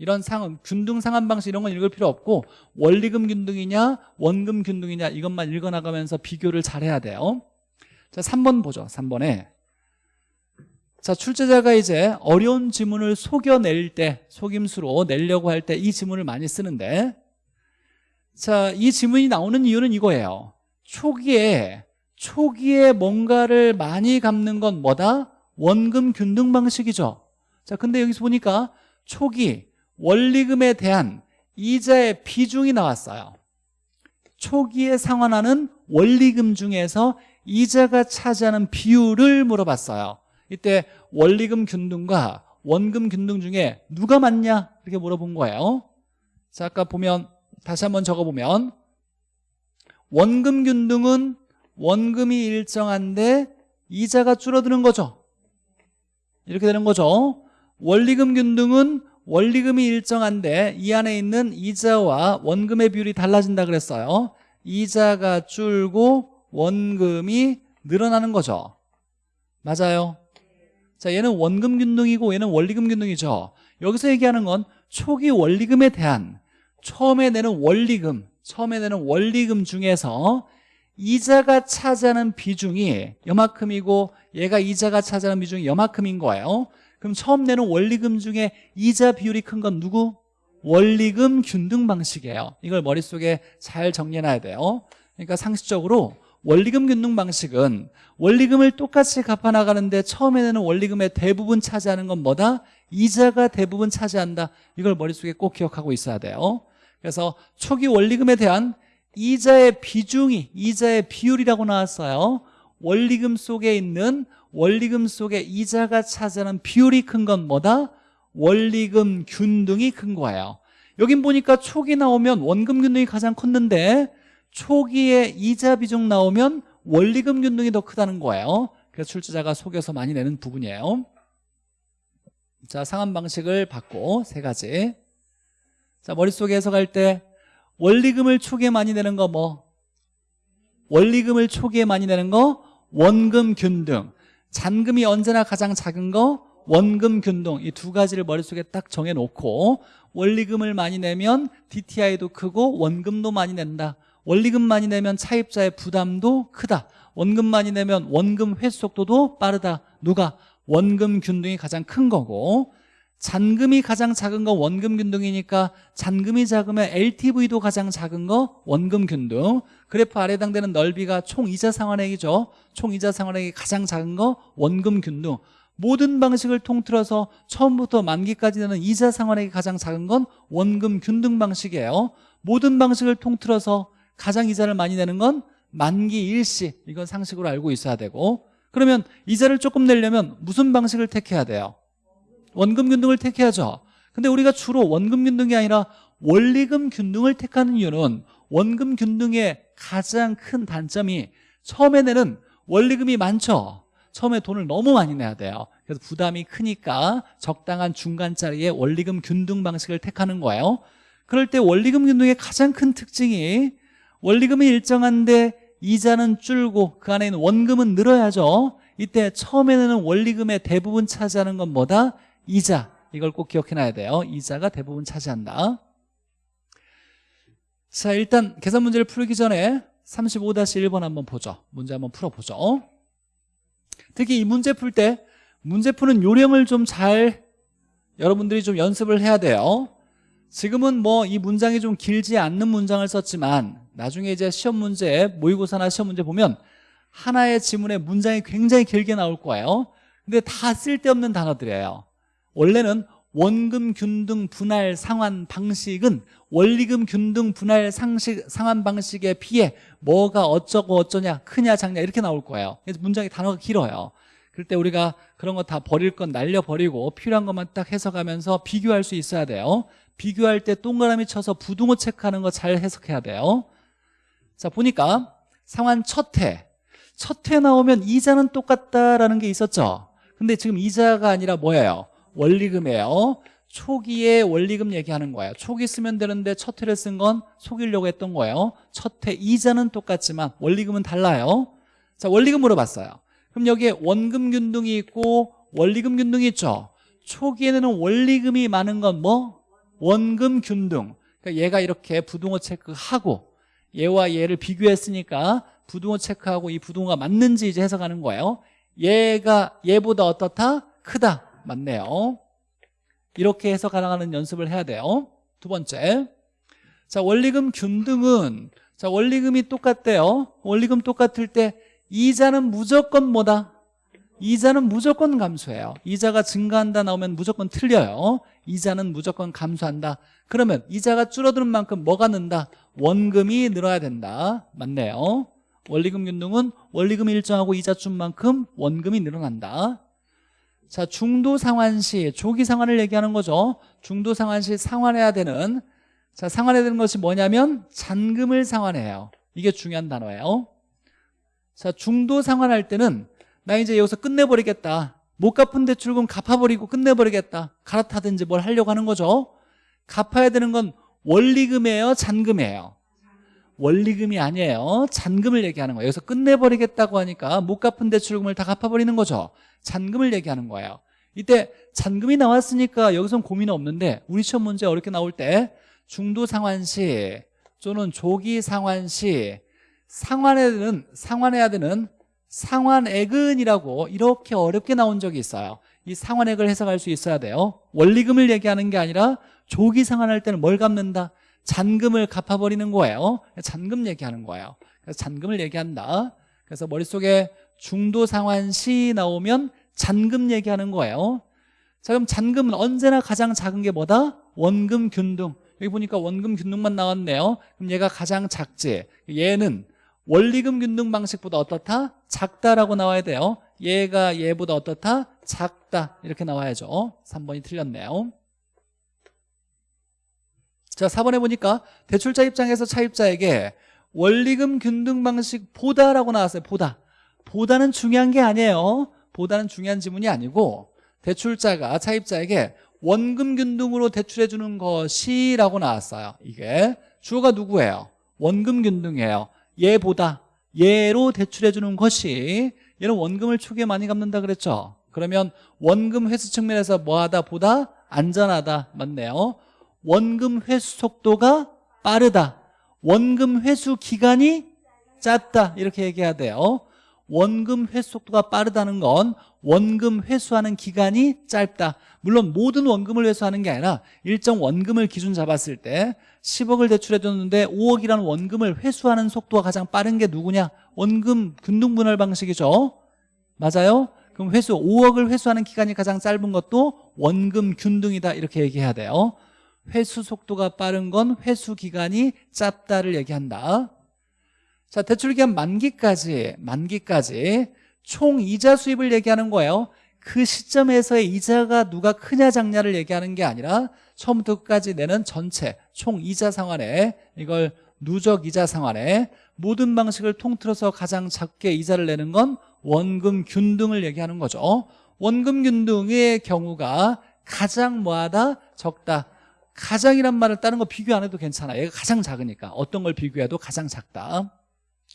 이런 상환, 균등 상환 방식 이런 건 읽을 필요 없고 원리금 균등이냐 원금 균등이냐 이것만 읽어나가면서 비교를 잘 해야 돼요. 자 3번 보죠 3번에 자 출제자가 이제 어려운 지문을 속여낼 때 속임수로 내려고 할 때 이 지문을 많이 쓰는데 자이 지문이 나오는 이유는 이거예요. 초기에 초기에 뭔가를 많이 갚는 건 뭐다? 원금 균등 방식이죠. 자 근데 여기서 보니까 초기 원리금에 대한 이자의 비중이 나왔어요. 초기에 상환하는 원리금 중에서 이자가 차지하는 비율을 물어봤어요. 이때 원리금 균등과 원금 균등 중에 누가 많냐? 이렇게 물어본 거예요. 자 아까 보면 다시 한번 적어보면 원금 균등은 원금이 일정한데 이자가 줄어드는 거죠. 이렇게 되는 거죠. 원리금 균등은 원리금이 일정한데 이 안에 있는 이자와 원금의 비율이 달라진다 그랬어요. 이자가 줄고 원금이 늘어나는 거죠. 맞아요 자 얘는 원금 균등이고 얘는 원리금 균등이죠. 여기서 얘기하는 건 초기 원리금에 대한 처음에 내는 원리금 처음에 내는 원리금 중에서 이자가 차지하는 비중이 여만큼이고 얘가 이자가 차지하는 비중이 여만큼인 거예요. 그럼 처음 내는 원리금 중에 이자 비율이 큰 건 누구? 원리금 균등 방식이에요. 이걸 머릿속에 잘 정리해놔야 돼요. 그러니까 상식적으로 원리금 균등 방식은 원리금을 똑같이 갚아나가는데 처음에 내는 원리금의 대부분 차지하는 건 뭐다? 이자가 대부분 차지한다 이걸 머릿속에 꼭 기억하고 있어야 돼요 그래서 초기 원리금에 대한 이자의 비중이 이자의 비율이라고 나왔어요 원리금 속에 있는 원리금 속에 이자가 차지하는 비율이 큰 건 뭐다? 원리금 균등이 큰 거예요 여긴 보니까 초기 나오면 원금 균등이 가장 컸는데 초기에 이자 비중 나오면 원리금 균등이 더 크다는 거예요. 그래서 출제자가 속여서 많이 내는 부분이에요. 자 상한 방식을 받고 세 가지. 자 머릿속에 해석할 때 원리금을 초기에 많이 내는 거 뭐? 원리금을 초기에 많이 내는 거 원금 균등. 잔금이 언제나 가장 작은 거 원금 균등. 이 두 가지를 머릿속에 딱 정해놓고 원리금을 많이 내면 DTI도 크고 원금도 많이 낸다 원리금 많이 내면 차입자의 부담도 크다. 원금 많이 내면 원금 회수 속도도 빠르다. 누가? 원금 균등이 가장 큰 거고. 잔금이 가장 작은 거 원금 균등이니까 잔금이 작으면 LTV도 가장 작은 거 원금 균등. 그래프 아래 해당되는 넓이가 총 이자 상환액이죠. 총 이자 상환액이 가장 작은 거 원금 균등. 모든 방식을 통틀어서 처음부터 만기까지 되는 이자 상환액이 가장 작은 건 원금 균등 방식이에요. 모든 방식을 통틀어서 가장 이자를 많이 내는 건 만기 일시. 이건 상식으로 알고 있어야 되고. 그러면 이자를 조금 내려면 무슨 방식을 택해야 돼요? 원금 균등을 택해야죠. 근데 우리가 주로 원금 균등이 아니라 원리금 균등을 택하는 이유는 원금 균등의 가장 큰 단점이 처음에 내는 원리금이 많죠. 처음에 돈을 너무 많이 내야 돼요. 그래서 부담이 크니까 적당한 중간짜리의 원리금 균등 방식을 택하는 거예요. 그럴 때 원리금 균등의 가장 큰 특징이 원리금이 일정한데 이자는 줄고 그 안에 있는 원금은 늘어야죠. 이때 처음에는 원리금의 대부분 차지하는 건 뭐다? 이자. 이걸 꼭 기억해놔야 돼요. 이자가 대부분 차지한다. 자 일단 계산 문제를 풀기 전에 35-1번 한번 보죠. 문제 한번 풀어보죠. 특히 이 문제 풀 때 문제 푸는 요령을 좀 잘 여러분들이 좀 연습을 해야 돼요 지금은 뭐 이 문장이 좀 길지 않는 문장을 썼지만 나중에 이제 시험 문제 모의고사나 시험 문제 보면 하나의 지문에 문장이 굉장히 길게 나올 거예요. 근데 다 쓸데없는 단어들이에요. 원래는 원금 균등 분할 상환 방식은 원리금 균등 분할 상식, 상환 방식에 비해 뭐가 어쩌고 어쩌냐 크냐 작냐 이렇게 나올 거예요. 그래서 문장이 단어가 길어요. 그럴 때 우리가 그런 거 다 버릴 건 날려버리고 필요한 것만 딱 해석하면서 비교할 수 있어야 돼요 비교할 때 동그라미 쳐서 부등호 체크하는 거 잘 해석해야 돼요. 자 보니까 상환 첫해. 첫해 나오면 이자는 똑같다라는 게 있었죠. 근데 지금 이자가 아니라 뭐예요? 원리금이에요. 초기에 원리금 얘기하는 거예요. 초기 쓰면 되는데 첫 해를 쓴 건 속이려고 했던 거예요. 첫해 이자는 똑같지만 원리금은 달라요. 자 원리금 물어봤어요. 그럼 여기에 원금 균등이 있고 원리금 균등이 있죠. 초기에는 원리금이 많은 건 뭐? 원금 균등. 그러니까 얘가 이렇게 부등호 체크하고 얘와 얘를 비교했으니까 부등호 체크하고 이 부등호가 맞는지 이제 해석하는 거예요. 얘가 얘보다 어떻다? 크다. 맞네요. 이렇게 해석 가능하는 연습을 해야 돼요. 두 번째. 자 원리금 균등은 자 원리금이 똑같대요. 원리금 똑같을 때 이자는 무조건 뭐다? 이자는 무조건 감소해요. 이자가 증가한다 나오면 무조건 틀려요. 이자는 무조건 감소한다. 그러면 이자가 줄어드는 만큼 뭐가 는다? 원금이 늘어야 된다. 맞네요. 원리금 균등은 원리금이 일정하고 이자 준 만큼 원금이 늘어난다. 자 중도 상환시 조기 상환을 얘기하는 거죠. 중도 상환시 상환해야 되는 자 상환해야 되는 것이 뭐냐면 잔금을 상환해요. 이게 중요한 단어예요. 자 중도 상환할 때는 나 이제 여기서 끝내버리겠다. 못 갚은 대출금 갚아버리고 끝내버리겠다. 갈아타든지 뭘 하려고 하는 거죠? 갚아야 되는 건 원리금이에요? 잔금이에요? 원리금이 아니에요. 잔금을 얘기하는 거예요. 여기서 끝내버리겠다고 하니까 못 갚은 대출금을 다 갚아버리는 거죠. 잔금을 얘기하는 거예요. 이때 잔금이 나왔으니까 여기선 고민 없는데 우리 시험 문제 어렵게 나올 때 중도 상환 시 또는 조기 상환 시 상환해야 되는 상환해야 되는 상환액은이라고 이렇게 어렵게 나온 적이 있어요. 이 상환액을 해석할 수 있어야 돼요. 원리금을 얘기하는 게 아니라 조기 상환할 때는 뭘 갚는다? 잔금을 갚아버리는 거예요. 잔금 얘기하는 거예요. 그래서 잔금을 얘기한다. 그래서 머릿속에 중도 상환 시 나오면 잔금 얘기하는 거예요. 자 그럼 잔금은 언제나 가장 작은 게 뭐다? 원금 균등. 여기 보니까 원금 균등만 나왔네요. 그럼 얘가 가장 작지. 얘는 원리금 균등 방식보다 어떻다? 작다라고 나와야 돼요. 얘가 얘보다 어떻다? 작다. 이렇게 나와야죠. 3번이 틀렸네요. 자 4번에 보니까 대출자 입장에서 차입자에게 원리금 균등 방식 보다라고 나왔어요. 보다. 보다는 중요한 게 아니에요. 보다는 중요한 지문이 아니고 대출자가 차입자에게 원금 균등으로 대출해 주는 것이 라고 나왔어요. 이게 주어가 누구예요? 원금 균등이에요 얘보다 얘로 대출해 주는 것이 얘는 원금을 초기에 많이 갚는다 그랬죠. 그러면 원금 회수 측면에서 뭐하다 보다 안전하다 맞네요. 원금 회수 속도가 빠르다. 원금 회수 기간이 짧다. 이렇게 얘기해야 돼요 원금 회수 속도가 빠르다는 건 원금 회수하는 기간이 짧다. 물론 모든 원금을 회수하는 게 아니라 일정 원금을 기준 잡았을 때 10억을 대출해 줬는데 5억이라는 원금을 회수하는 속도가 가장 빠른 게 누구냐? 원금 균등분할 방식이죠. 맞아요? 그럼 회수 5억을 회수하는 기간이 가장 짧은 것도 원금 균등이다 이렇게 얘기해야 돼요. 회수 속도가 빠른 건 회수 기간이 짧다를 얘기한다 자 대출기간 만기까지 만기까지 총 이자 수입을 얘기하는 거예요. 그 시점에서의 이자가 누가 크냐 작냐를 얘기하는 게 아니라 처음부터 끝까지 내는 전체 총 이자 상환에 이걸 누적 이자 상환에 모든 방식을 통틀어서 가장 작게 이자를 내는 건 원금 균등을 얘기하는 거죠. 원금 균등의 경우가 가장 뭐하다? 적다. 가장이란 말을 다른 거 비교 안 해도 괜찮아. 얘가 가장 작으니까. 어떤 걸 비교해도 가장 작다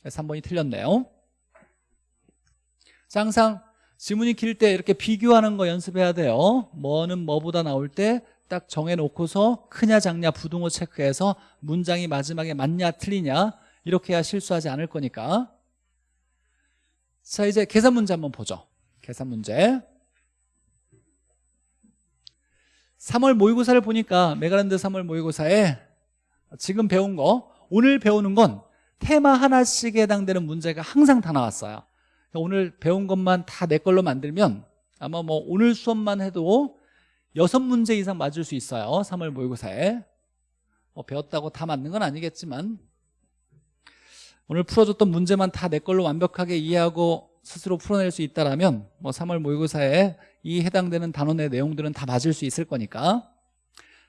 그래서 3번이 틀렸네요. 자, 항상 지문이 길 때 이렇게 비교하는 거 연습해야 돼요. 뭐는 뭐보다 나올 때 딱 정해놓고서 크냐 작냐 부등호 체크해서 문장이 마지막에 맞냐 틀리냐 이렇게 해야 실수하지 않을 거니까. 자 이제 계산 문제 한번 보죠. 계산 문제. 3월 모의고사를 보니까 메가랜드 3월 모의고사에 지금 배운 거 오늘 배우는 건 테마 하나씩에 해당되는 문제가 항상 다 나왔어요. 오늘 배운 것만 다 내 걸로 만들면 아마 뭐 오늘 수업만 해도 여섯 문제 이상 맞을 수 있어요. 3월 모의고사에. 뭐 배웠다고 다 맞는 건 아니겠지만 오늘 풀어줬던 문제만 다 내 걸로 완벽하게 이해하고 스스로 풀어낼 수 있다면 뭐 3월 모의고사에 이 해당되는 단원의 내용들은 다 맞을 수 있을 거니까.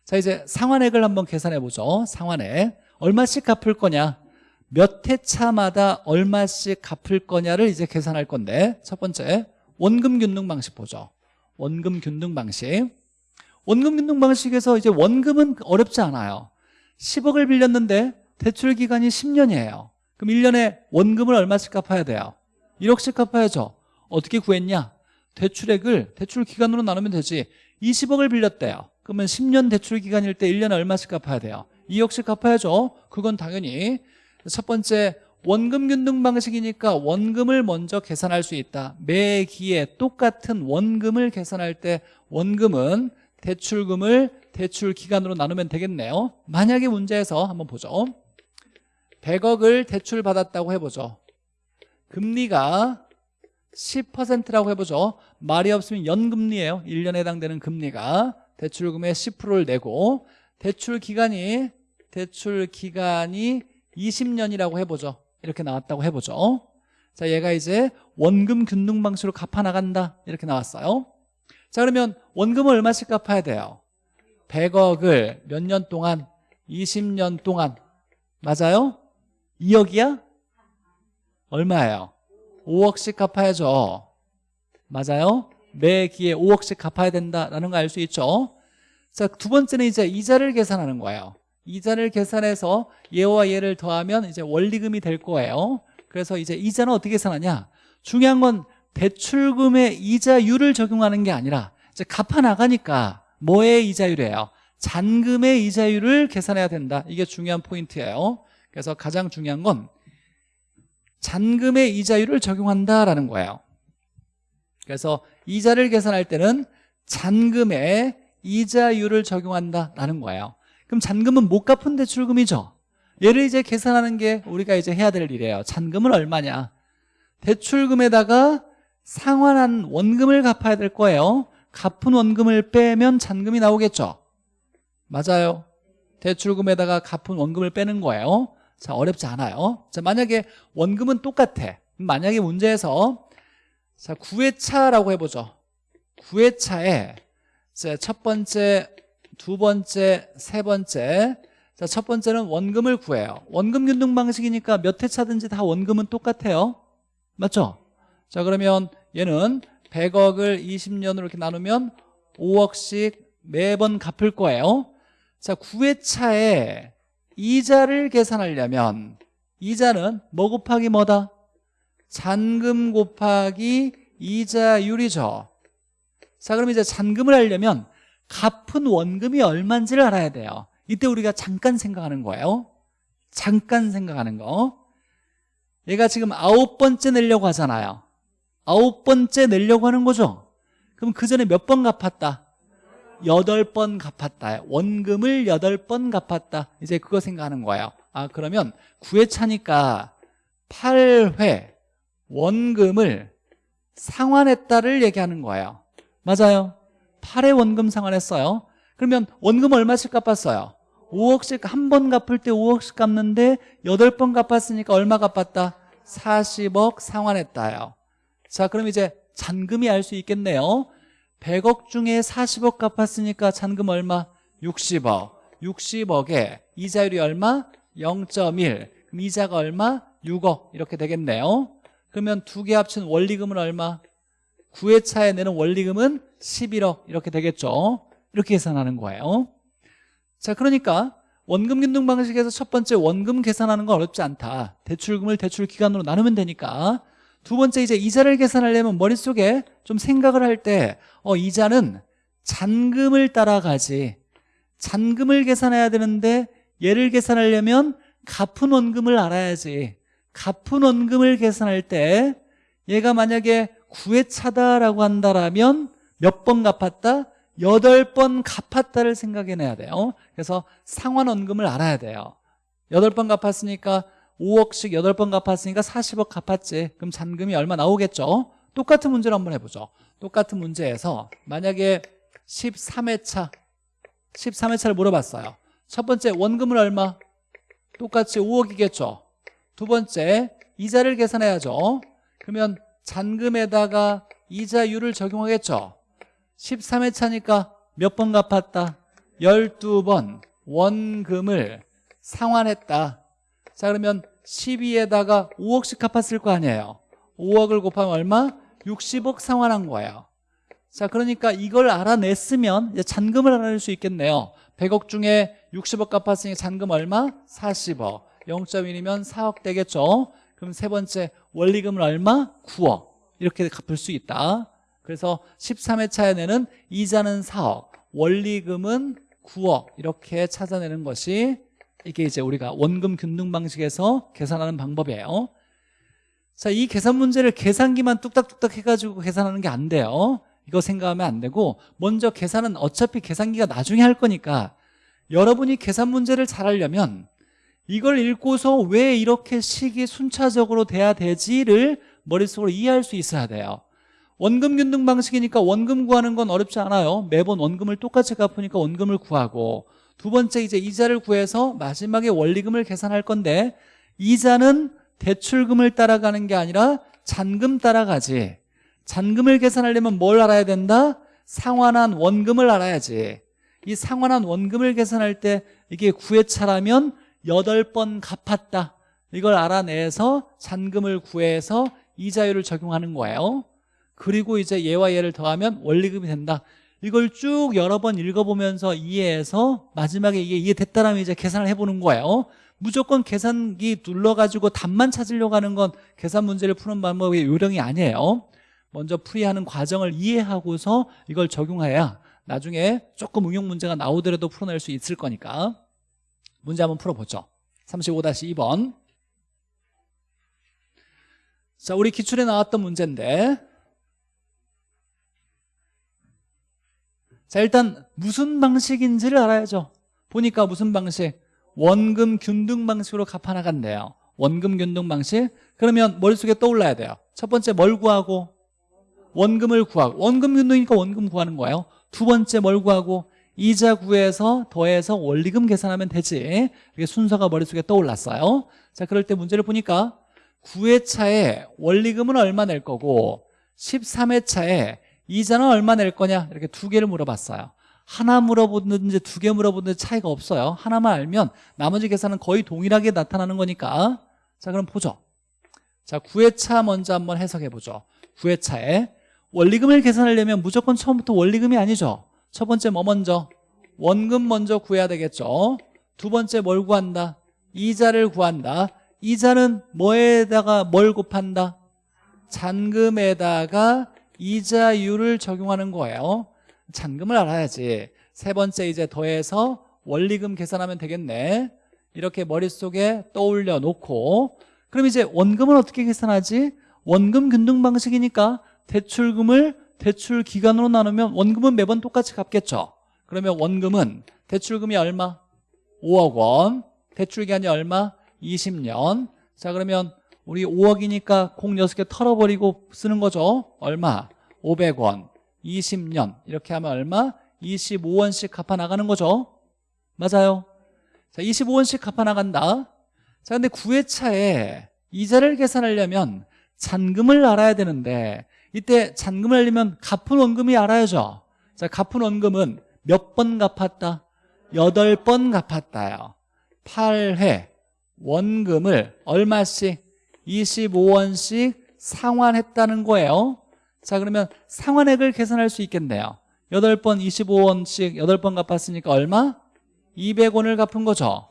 자 이제 상환액을 한번 계산해 보죠. 상환액. 얼마씩 갚을 거냐 몇 회차마다 얼마씩 갚을 거냐를 이제 계산할 건데 첫 번째 원금 균등 방식 보죠. 원금 균등 방식. 원금 균등 방식에서 이제 원금은 어렵지 않아요. 10억을 빌렸는데 대출 기간이 10년이에요. 그럼 1년에 원금을 얼마씩 갚아야 돼요? 1억씩 갚아야죠. 어떻게 구했냐? 대출액을 대출 기간으로 나누면 되지. 20억을 빌렸대요. 그러면 10년 대출 기간일 때 1년에 얼마씩 갚아야 돼요? 2억씩 갚아야죠. 그건 당연히 첫 번째 원금 균등 방식이니까 원금을 먼저 계산할 수 있다. 매 기에 똑같은 원금을 계산할 때 원금은 대출금을 대출 기간으로 나누면 되겠네요. 만약에 문제에서 한번 보죠. 100억을 대출 받았다고 해보죠. 금리가 10%라고 해보죠. 말이 없으면 연금리예요. 1년에 해당되는 금리가. 대출금의 10%를 내고 대출 기간이 대출 기간이 20년이라고 해보죠. 이렇게 나왔다고 해보죠. 자 얘가 이제 원금 균등 방식으로 갚아 나간다. 이렇게 나왔어요. 자 그러면 원금을 얼마씩 갚아야 돼요? 100억을 몇 년 동안? 20년 동안. 맞아요? 2억이야? 얼마예요? 5억씩 갚아야죠. 맞아요? 매 기에 5억씩 갚아야 된다라는 거 알 수 있죠? 자 두 번째는 이제 이자를 계산하는 거예요 이자를 계산해서 얘와 얘를 더하면 이제 원리금이 될 거예요. 그래서 이제 이자는 어떻게 계산하냐? 중요한 건 대출금의 이자율을 적용하는 게 아니라 이제 갚아 나가니까 뭐의 이자율이에요? 잔금의 이자율을 계산해야 된다. 이게 중요한 포인트예요. 그래서 가장 중요한 건 잔금의 이자율을 적용한다라는 거예요. 그래서 이자를 계산할 때는 잔금의 이자율을 적용한다라는 거예요 그럼 잔금은 못 갚은 대출금이죠? 얘를 이제 계산하는 게 우리가 이제 해야 될 일이에요. 잔금은 얼마냐? 대출금에다가 상환한 원금을 갚아야 될 거예요. 갚은 원금을 빼면 잔금이 나오겠죠? 맞아요. 대출금에다가 갚은 원금을 빼는 거예요. 자 어렵지 않아요. 자 만약에 원금은 똑같아. 만약에 문제에서 자 9회차라고 해보죠. 9회차에 첫 번째 두 번째 세 번째. 자, 첫 번째는 원금을 구해요. 원금 균등 방식이니까 몇 회 차든지 다 원금은 똑같아요. 맞죠? 자 그러면 얘는 100억을 20년으로 이렇게 나누면 5억씩 매번 갚을 거예요. 자 9회차에 이자를 계산하려면 이자는 뭐 곱하기 뭐다? 잔금 곱하기 이자율이죠. 자 그럼 이제 잔금을 하려면 갚은 원금이 얼마인지를 알아야 돼요. 이때 우리가 잠깐 생각하는 거예요. 잠깐 생각하는 거. 얘가 지금 아홉 번째 내려고 하잖아요. 아홉 번째 내려고 하는 거죠? 그럼 그 전에 몇 번 갚았다? 여덟 번 갚았다. 원금을 여덟 번 갚았다. 이제 그거 생각하는 거예요. 아 그러면 9회 차니까 8회 원금을 상환했다를 얘기하는 거예요. 맞아요 8회 원금 상환했어요 그러면 원금 얼마씩 갚았어요? 5억씩 한 번 갚을 때 5억씩 갚는데 8번 갚았으니까 얼마 갚았다? 40억 상환했다요 자 그럼 이제 잔금이 알 수 있겠네요 100억 중에 40억 갚았으니까 잔금 얼마? 60억 60억에 이자율이 얼마? 0.1 그럼 이자가 얼마? 6억 이렇게 되겠네요 그러면 두 개 합친 원리금은 얼마? 9회차에 내는 원리금은 11억 이렇게 되겠죠. 이렇게 계산하는 거예요. 자 그러니까 원금 균등 방식에서 첫 번째 원금 계산하는 건 어렵지 않다. 대출금을 대출 기간으로 나누면 되니까. 두 번째 이제 이자를 계산하려면 머릿속에 좀 생각을 할 때 어, 이자는 잔금을 따라가지. 잔금을 계산해야 되는데 얘를 계산하려면 갚은 원금을 알아야지. 갚은 원금을 계산할 때 얘가 만약에 9회차다라고 한다라면 몇 번 갚았다? 8번 갚았다를 생각해내야 돼요. 그래서 상환원금을 알아야 돼요. 8번 갚았으니까 5억씩 8번 갚았으니까 40억 갚았지. 그럼 잔금이 얼마 나오겠죠? 똑같은 문제를 한번 해보죠. 똑같은 문제에서 만약에 13회차 13회차를 물어봤어요. 첫 번째 원금을 얼마? 똑같이 5억이겠죠? 두 번째 이자를 계산해야죠. 그러면 잔금에다가 이자율을 적용하겠죠? 13회 차니까 몇 번 갚았다? 12번 원금을 상환했다. 자 그러면 12에다가 5억씩 갚았을 거 아니에요. 5억을 곱하면 얼마? 60억 상환한 거예요. 자 그러니까 이걸 알아냈으면 잔금을 알아낼 수 있겠네요. 100억 중에 60억 갚았으니 잔금 얼마? 40억. 0.1이면 4억 되겠죠? 그럼 세 번째 원리금은 얼마? 9억. 이렇게 갚을 수 있다. 그래서 13회차에 내는 이자는 4억 원리금은 9억. 이렇게 찾아내는 것이 이게 이제 우리가 원금 균등 방식에서 계산하는 방법이에요. 자, 이 계산 문제를 계산기만 뚝딱뚝딱 해가지고 계산하는 게 안 돼요. 이거 생각하면 안 되고 먼저 계산은 어차피 계산기가 나중에 할 거니까 여러분이 계산 문제를 잘 하려면 이걸 읽고서 왜 이렇게 식이 순차적으로 돼야 되지를 머릿속으로 이해할 수 있어야 돼요. 원금 균등 방식이니까 원금 구하는 건 어렵지 않아요. 매번 원금을 똑같이 갚으니까 원금을 구하고 두 번째 이제 이자를 구해서 마지막에 원리금을 계산할 건데 이자는 대출금을 따라가는 게 아니라 잔금 따라가지. 잔금을 계산하려면 뭘 알아야 된다? 상환한 원금을 알아야지. 이 상환한 원금을 계산할 때 이게 9회차라면 8번 갚았다. 이걸 알아내서 잔금을 구해서 이자율을 적용하는 거예요. 그리고 이제 얘와 얘를 더하면 원리금이 된다. 이걸 쭉 여러 번 읽어보면서 이해해서 마지막에 이게 이해됐다라면 이제 계산을 해보는 거예요. 무조건 계산기 눌러가지고 답만 찾으려고 하는 건 계산 문제를 푸는 방법의 요령이 아니에요. 먼저 풀이하는 과정을 이해하고서 이걸 적용해야 나중에 조금 응용 문제가 나오더라도 풀어낼 수 있을 거니까 문제 한번 풀어보죠. 35-2번. 자 우리 기출에 나왔던 문제인데. 자 일단 무슨 방식인지를 알아야죠. 보니까 무슨 방식? 원금 균등 방식으로 갚아나간대요. 원금 균등 방식? 그러면 머릿속에 떠올라야 돼요. 첫 번째 뭘 구하고? 원금을 구하고. 원금 균등이니까 원금 구하는 거예요. 두 번째 뭘 구하고 이자 구해서 더해서 원리금 계산하면 되지. 이게 순서가 머릿속에 떠올랐어요. 자 그럴 때 문제를 보니까 9회차에 원리금은 얼마 낼 거고 13회차에 이자는 얼마 낼 거냐? 이렇게 두 개를 물어봤어요. 하나 물어보든지 두 개 물어보든지 차이가 없어요. 하나만 알면 나머지 계산은 거의 동일하게 나타나는 거니까. 자 그럼 보죠. 자 9회차 먼저 한번 해석해 보죠. 9회차에 원리금을 계산하려면 무조건 처음부터 원리금이 아니죠 첫 번째 뭐 먼저? 원금 먼저 구해야 되겠죠. 두 번째 뭘 구한다? 이자를 구한다. 이자는 뭐에다가 뭘 곱한다? 잔금에다가 이자율을 적용하는 거예요. 잔금을 알아야지. 세 번째 이제 더해서 원리금 계산하면 되겠네. 이렇게 머릿속에 떠올려 놓고. 그럼 이제 원금은 어떻게 계산하지? 원금 균등 방식이니까 대출금을 대출 기간으로 나누면 원금은 매번 똑같이 갚겠죠. 그러면 원금은 대출금이 얼마? 5억 원. 대출 기간이 얼마? 20년. 자 그러면 우리 5억이니까 공 6개 털어버리고 쓰는 거죠. 얼마? 500원. 20년. 이렇게 하면 얼마? 25원씩 갚아 나가는 거죠. 맞아요? 자 25원씩 갚아 나간다. 자 근데 9회차에 이자를 계산하려면 잔금을 알아야 되는데 이때 잔금을 알려면 갚은 원금이 알아야죠. 자 갚은 원금은 몇 번 갚았다? 8번 갚았다요. 8회 원금을 얼마씩? 25원씩 상환했다는 거예요. 자 그러면 상환액을 계산할 수 있겠네요. 8번 25원씩 8번 갚았으니까 얼마? 200원을 갚은 거죠.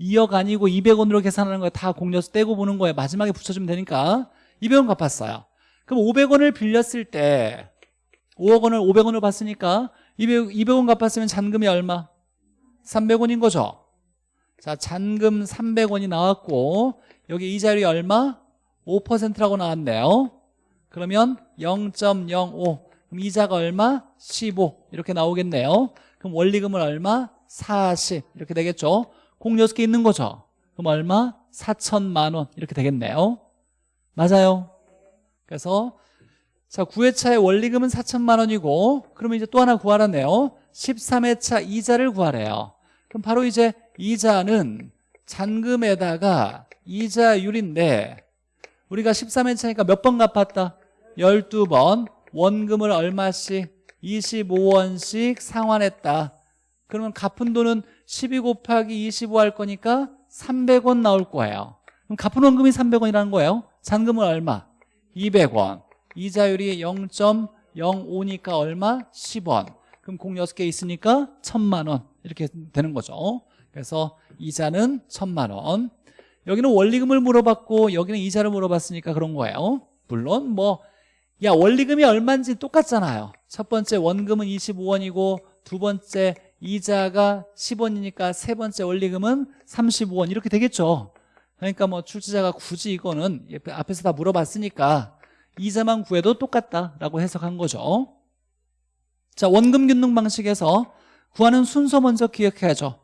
2억 아니고 200원으로 계산하는 거예요. 다 공려서 떼고 보는 거예요. 마지막에 붙여주면 되니까. 200원 갚았어요 그럼 500원을 빌렸을 때 5억 원을 500원으로 받으니까 200, 200원 갚았으면 잔금이 얼마? 300원인 거죠? 자 잔금 300원이 나왔고 여기 이자율이 얼마? 5%라고 나왔네요. 그러면 0.05 그럼 이자가 얼마? 15 이렇게 나오겠네요. 그럼 원리금은 얼마? 40 이렇게 되겠죠? 공 6개 있는 거죠? 그럼 얼마? 4천만 원. 이렇게 되겠네요. 맞아요 그래서 자 9회차의 원리금은 4천만 원이고 그러면 이제 또 하나 구하라네요 13회차 이자를 구하래요 그럼 바로 이제 이자는 잔금에다가 이자율인데 우리가 13회차니까 몇 번 갚았다? 12번 원금을 얼마씩? 25원씩 상환했다 그러면 갚은 돈은 12 곱하기 25 할 거니까 300원 나올 거예요 그럼 갚은 원금이 300원이라는 거예요 잔금은 얼마? 200원. 이자율이 0.05니까 얼마? 10원. 그럼 공 6개 있으니까 1000만 원. 이렇게 되는 거죠. 그래서 이자는 1000만 원. 여기는 원리금을 물어봤고 여기는 이자를 물어봤으니까 그런 거예요. 물론 뭐 야 원리금이 얼마인지 똑같잖아요. 첫 번째 원금은 25원이고 두 번째 이자가 10원이니까 세 번째 원리금은 35원. 이렇게 되겠죠 그러니까 뭐 출제자가 굳이 이거는 앞에서 다 물어봤으니까 이자만 구해도 똑같다라고 해석한 거죠. 자 원금 균등 방식에서 구하는 순서 먼저 기억해야죠.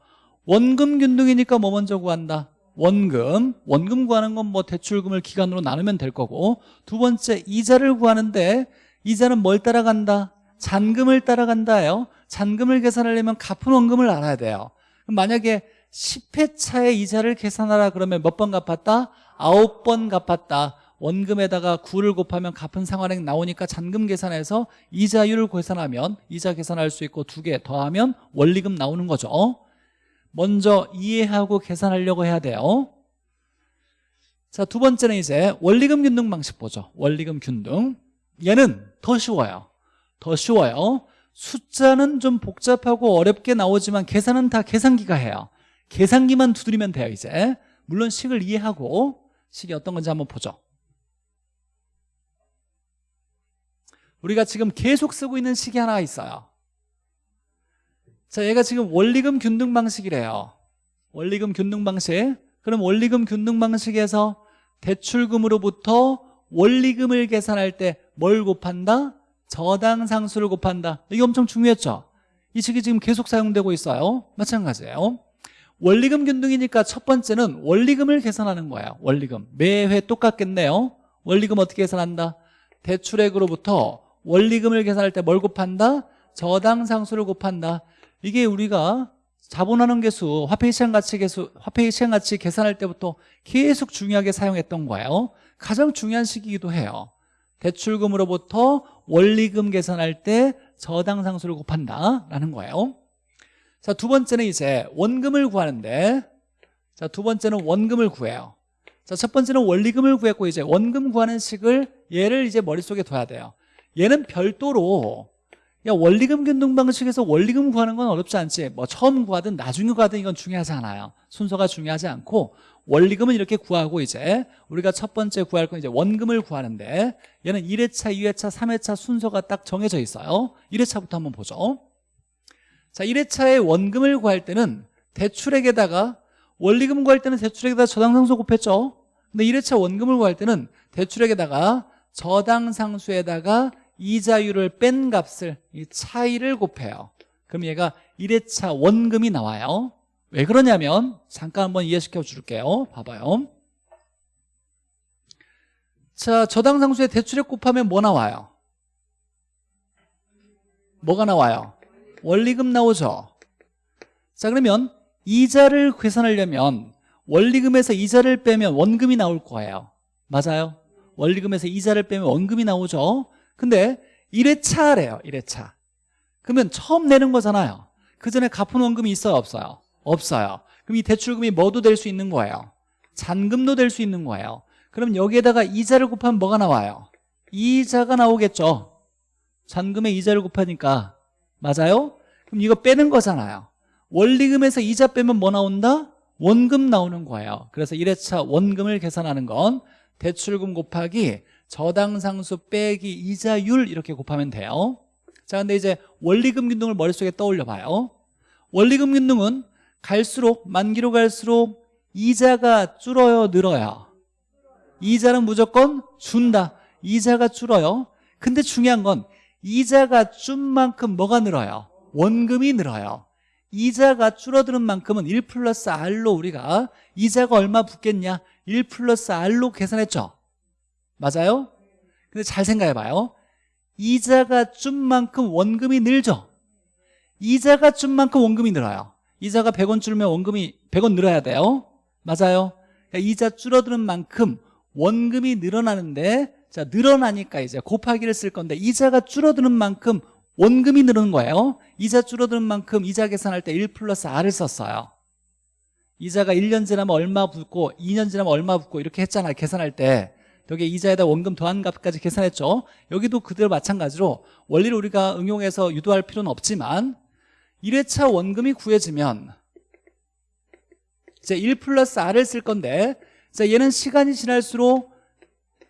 원금 균등이니까 뭐 먼저 구한다? 원금. 원금 구하는 건 뭐 대출금을 기간으로 나누면 될 거고. 두 번째 이자를 구하는데 이자는 뭘 따라간다? 잔금을 따라간다요. 잔금을 계산하려면 갚은 원금을 알아야 돼요. 만약에 10회 차에 이자를 계산하라 그러면 몇 번 갚았다? 9번 갚았다. 원금에다가 9를 곱하면 갚은 상환액 나오니까 잔금 계산해서 이자율을 계산하면 이자 계산할 수 있고 두 개 더하면 원리금 나오는 거죠. 먼저 이해하고 계산하려고 해야 돼요. 자, 두 번째는 이제 원리금 균등 방식 보죠. 원리금 균등. 얘는 더 쉬워요. 더 쉬워요. 숫자는 좀 복잡하고 어렵게 나오지만 계산은 다 계산기가 해요 계산기만 두드리면 돼요 이제. 물론 식을 이해하고 식이 어떤 건지 한번 보죠. 우리가 지금 계속 쓰고 있는 식이 하나 있어요. 자 얘가 지금 원리금 균등 방식이래요. 원리금 균등 방식. 그럼 원리금 균등 방식에서 대출금으로부터 원리금을 계산할 때 뭘 곱한다? 저당 상수를 곱한다. 이게 엄청 중요했죠? 이 식이 지금 계속 사용되고 있어요. 마찬가지예요 원리금 균등이니까 첫 번째는 원리금을 계산하는 거예요 원리금 매회 똑같겠네요 원리금 어떻게 계산한다? 대출액으로부터 원리금을 계산할 때 뭘 곱한다? 저당 상수를 곱한다 이게 우리가 자본하는 개수, 화폐 시장 가치 개수, 화폐 시장 가치 계산할 때부터 계속 중요하게 사용했던 거예요 가장 중요한 시기이기도 해요 대출금으로부터 원리금 계산할 때 저당 상수를 곱한다라는 거예요. 자, 두 번째는 이제 원금을 구하는데 자, 두 번째는 원금을 구해요. 자, 첫 번째는 원리금을 구했고 이제 원금 구하는 식을 얘를 이제 머릿속에 둬야 돼요. 얘는 별도로 야 원리금 균등 방식에서 원리금 구하는 건 어렵지 않지 뭐 처음 구하든 나중에 구하든 이건 중요하지 않아요 순서가 중요하지 않고 원리금은 이렇게 구하고 이제 우리가 첫 번째 구할 건 이제 원금을 구하는데 얘는 1회차, 2회차, 3회차 순서가 딱 정해져 있어요 1회차부터 한번 보죠 자 1회차에 원금을 구할 때는 대출액에다가 원리금 구할 때는 대출액에다가 저당상수 곱했죠? 근데 1회차 원금을 구할 때는 대출액에다가 저당상수에다가 이자율을 뺀 값을 이 차이를 곱해요. 그럼 얘가 1회차 원금이 나와요. 왜 그러냐면 잠깐 한번 이해시켜 줄게요. 봐봐요. 자 저당상수의 대출액 곱하면 뭐 나와요? 뭐가 나와요? 원리금 나오죠? 자 그러면 이자를 계산하려면 원리금에서 이자를 빼면 원금이 나올 거예요. 맞아요? 원리금에서 이자를 빼면 원금이 나오죠? 근데 1회차래요 1회차. 그러면 처음 내는 거잖아요. 그 전에 갚은 원금이 있어요 없어요? 없어요. 그럼 이 대출금이 뭐도 될 수 있는 거예요? 잔금도 될 수 있는 거예요. 그럼 여기에다가 이자를 곱하면 뭐가 나와요? 이자가 나오겠죠? 잔금에 이자를 곱하니까 맞아요? 그럼 이거 빼는 거잖아요. 원리금에서 이자 빼면 뭐 나온다? 원금 나오는 거예요. 그래서 1회차 원금을 계산하는 건 대출금 곱하기 저당상수 빼기 이자율 이렇게 곱하면 돼요. 자 근데 이제 원리금 균등을 머릿속에 떠올려 봐요. 원리금 균등은 갈수록 만기로 갈수록 이자가 줄어요 늘어요? 이자는 무조건 준다. 이자가 줄어요. 근데 중요한 건 이자가 준 만큼 뭐가 늘어요? 원금이 늘어요. 이자가 줄어드는 만큼은 1 플러스 R로 우리가 이자가 얼마 붙겠냐? 1 플러스 R로 계산했죠? 맞아요? 근데 잘 생각해봐요. 이자가 준 만큼 원금이 늘죠? 이자가 준 만큼 원금이 늘어요. 이자가 100원 줄면 원금이 100원 늘어야 돼요. 맞아요? 그러니까 이자 줄어드는 만큼 원금이 늘어나는데 자 늘어나니까 이제 곱하기를 쓸 건데 이자가 줄어드는 만큼 원금이 늘는 거예요. 이자 줄어드는 만큼 이자 계산할 때 1 플러스 R을 썼어요. 이자가 1년 지나면 얼마 붙고 2년 지나면 얼마 붙고 이렇게 했잖아요 계산할 때. 여기 이자에다 원금 더한 값까지 계산했죠. 여기도 그대로 마찬가지로 원리를 우리가 응용해서 유도할 필요는 없지만 1회차 원금이 구해지면 이제 1 플러스 R을 쓸 건데 자 얘는 시간이 지날수록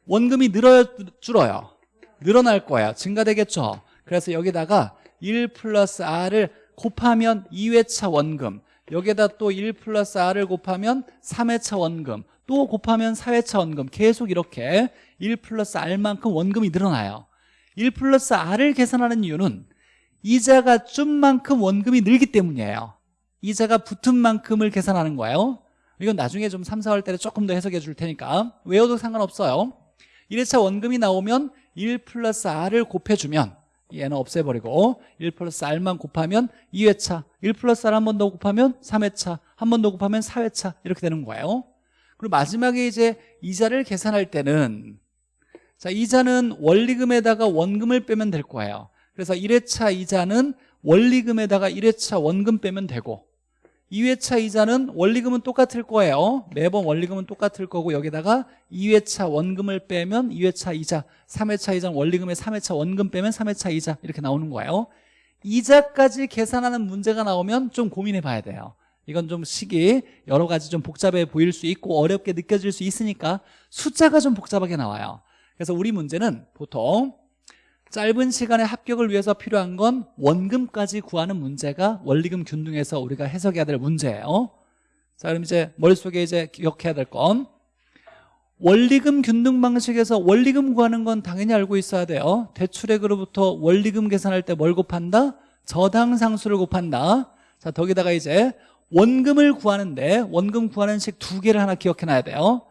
원금이 늘어요 줄어요. 늘어날 거예요 증가되겠죠. 그래서 여기다가 1 플러스 R을 곱하면 2회차 원금 여기에다 또 1 플러스 R을 곱하면 3회차 원금 또 곱하면 4회차 원금. 계속 이렇게 1 플러스 R만큼 원금이 늘어나요. 1 플러스 R을 계산하는 이유는 이자가 준 만큼 원금이 늘기 때문이에요. 이자가 붙은 만큼을 계산하는 거예요. 이건 나중에 좀 3, 4월 때 조금 더 해석해 줄 테니까 외워도 상관없어요 1회차 원금이 나오면 1 플러스 R을 곱해주면 얘는 없애버리고 1 플러스 R만 곱하면 2회차 1 플러스 R 한 번 더 곱하면 3회차 한 번 더 곱하면 4회차 이렇게 되는 거예요. 그리고 마지막에 이제 이자를 계산할 때는 자 이자는 원리금에다가 원금을 빼면 될 거예요. 그래서 1회차 이자는 원리금에다가 1회차 원금 빼면 되고 2회차 이자는 원리금은 똑같을 거예요. 매번 원리금은 똑같을 거고 여기다가 2회차 원금을 빼면 2회차 이자 3회차 이자는 원리금에 3회차 원금 빼면 3회차 이자 이렇게 나오는 거예요. 이자까지 계산하는 문제가 나오면 좀 고민해 봐야 돼요. 이건 좀 식이 여러 가지 좀 복잡해 보일 수 있고 어렵게 느껴질 수 있으니까 숫자가 좀 복잡하게 나와요. 그래서 우리 문제는 보통 짧은 시간의 합격을 위해서 필요한 건 원금까지 구하는 문제가 원리금 균등에서 우리가 해석해야 될 문제예요 자 그럼 이제 머릿속에 이제 기억해야 될 건 원리금 균등 방식에서 원리금 구하는 건 당연히 알고 있어야 돼요 대출액으로부터 원리금 계산할 때 뭘 곱한다? 저당 상수를 곱한다 자 거기다가 이제 원금을 구하는데 원금 구하는 식 두 개를 하나 기억해놔야 돼요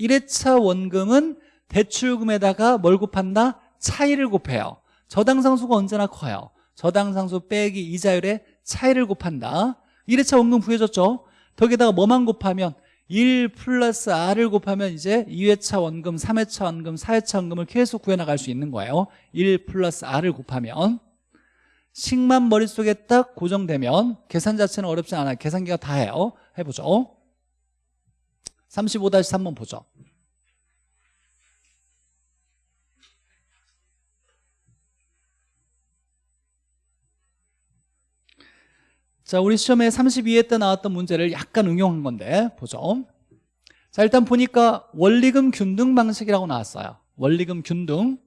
1회차 원금은 대출금에다가 뭘 곱한다? 차이를 곱해요. 저당상수가 언제나 커요? 저당상수 빼기 이자율의 차이를 곱한다. 1회차 원금 구해줬죠? 거기다가 뭐만 곱하면 1 플러스 R을 곱하면 이제 2회차 원금, 3회차 원금, 4회차 원금을 계속 구해나갈 수 있는 거예요. 1 플러스 R을 곱하면. 식만 머릿속에 딱 고정되면 계산 자체는 어렵지 않아요. 계산기가 다 해요. 해보죠. 35-3번 보죠 자, 우리 시험에 32회 때 나왔던 문제를 약간 응용한 건데 보죠. 자, 일단 보니까 원리금 균등 방식이라고 나왔어요. 원리금 균등.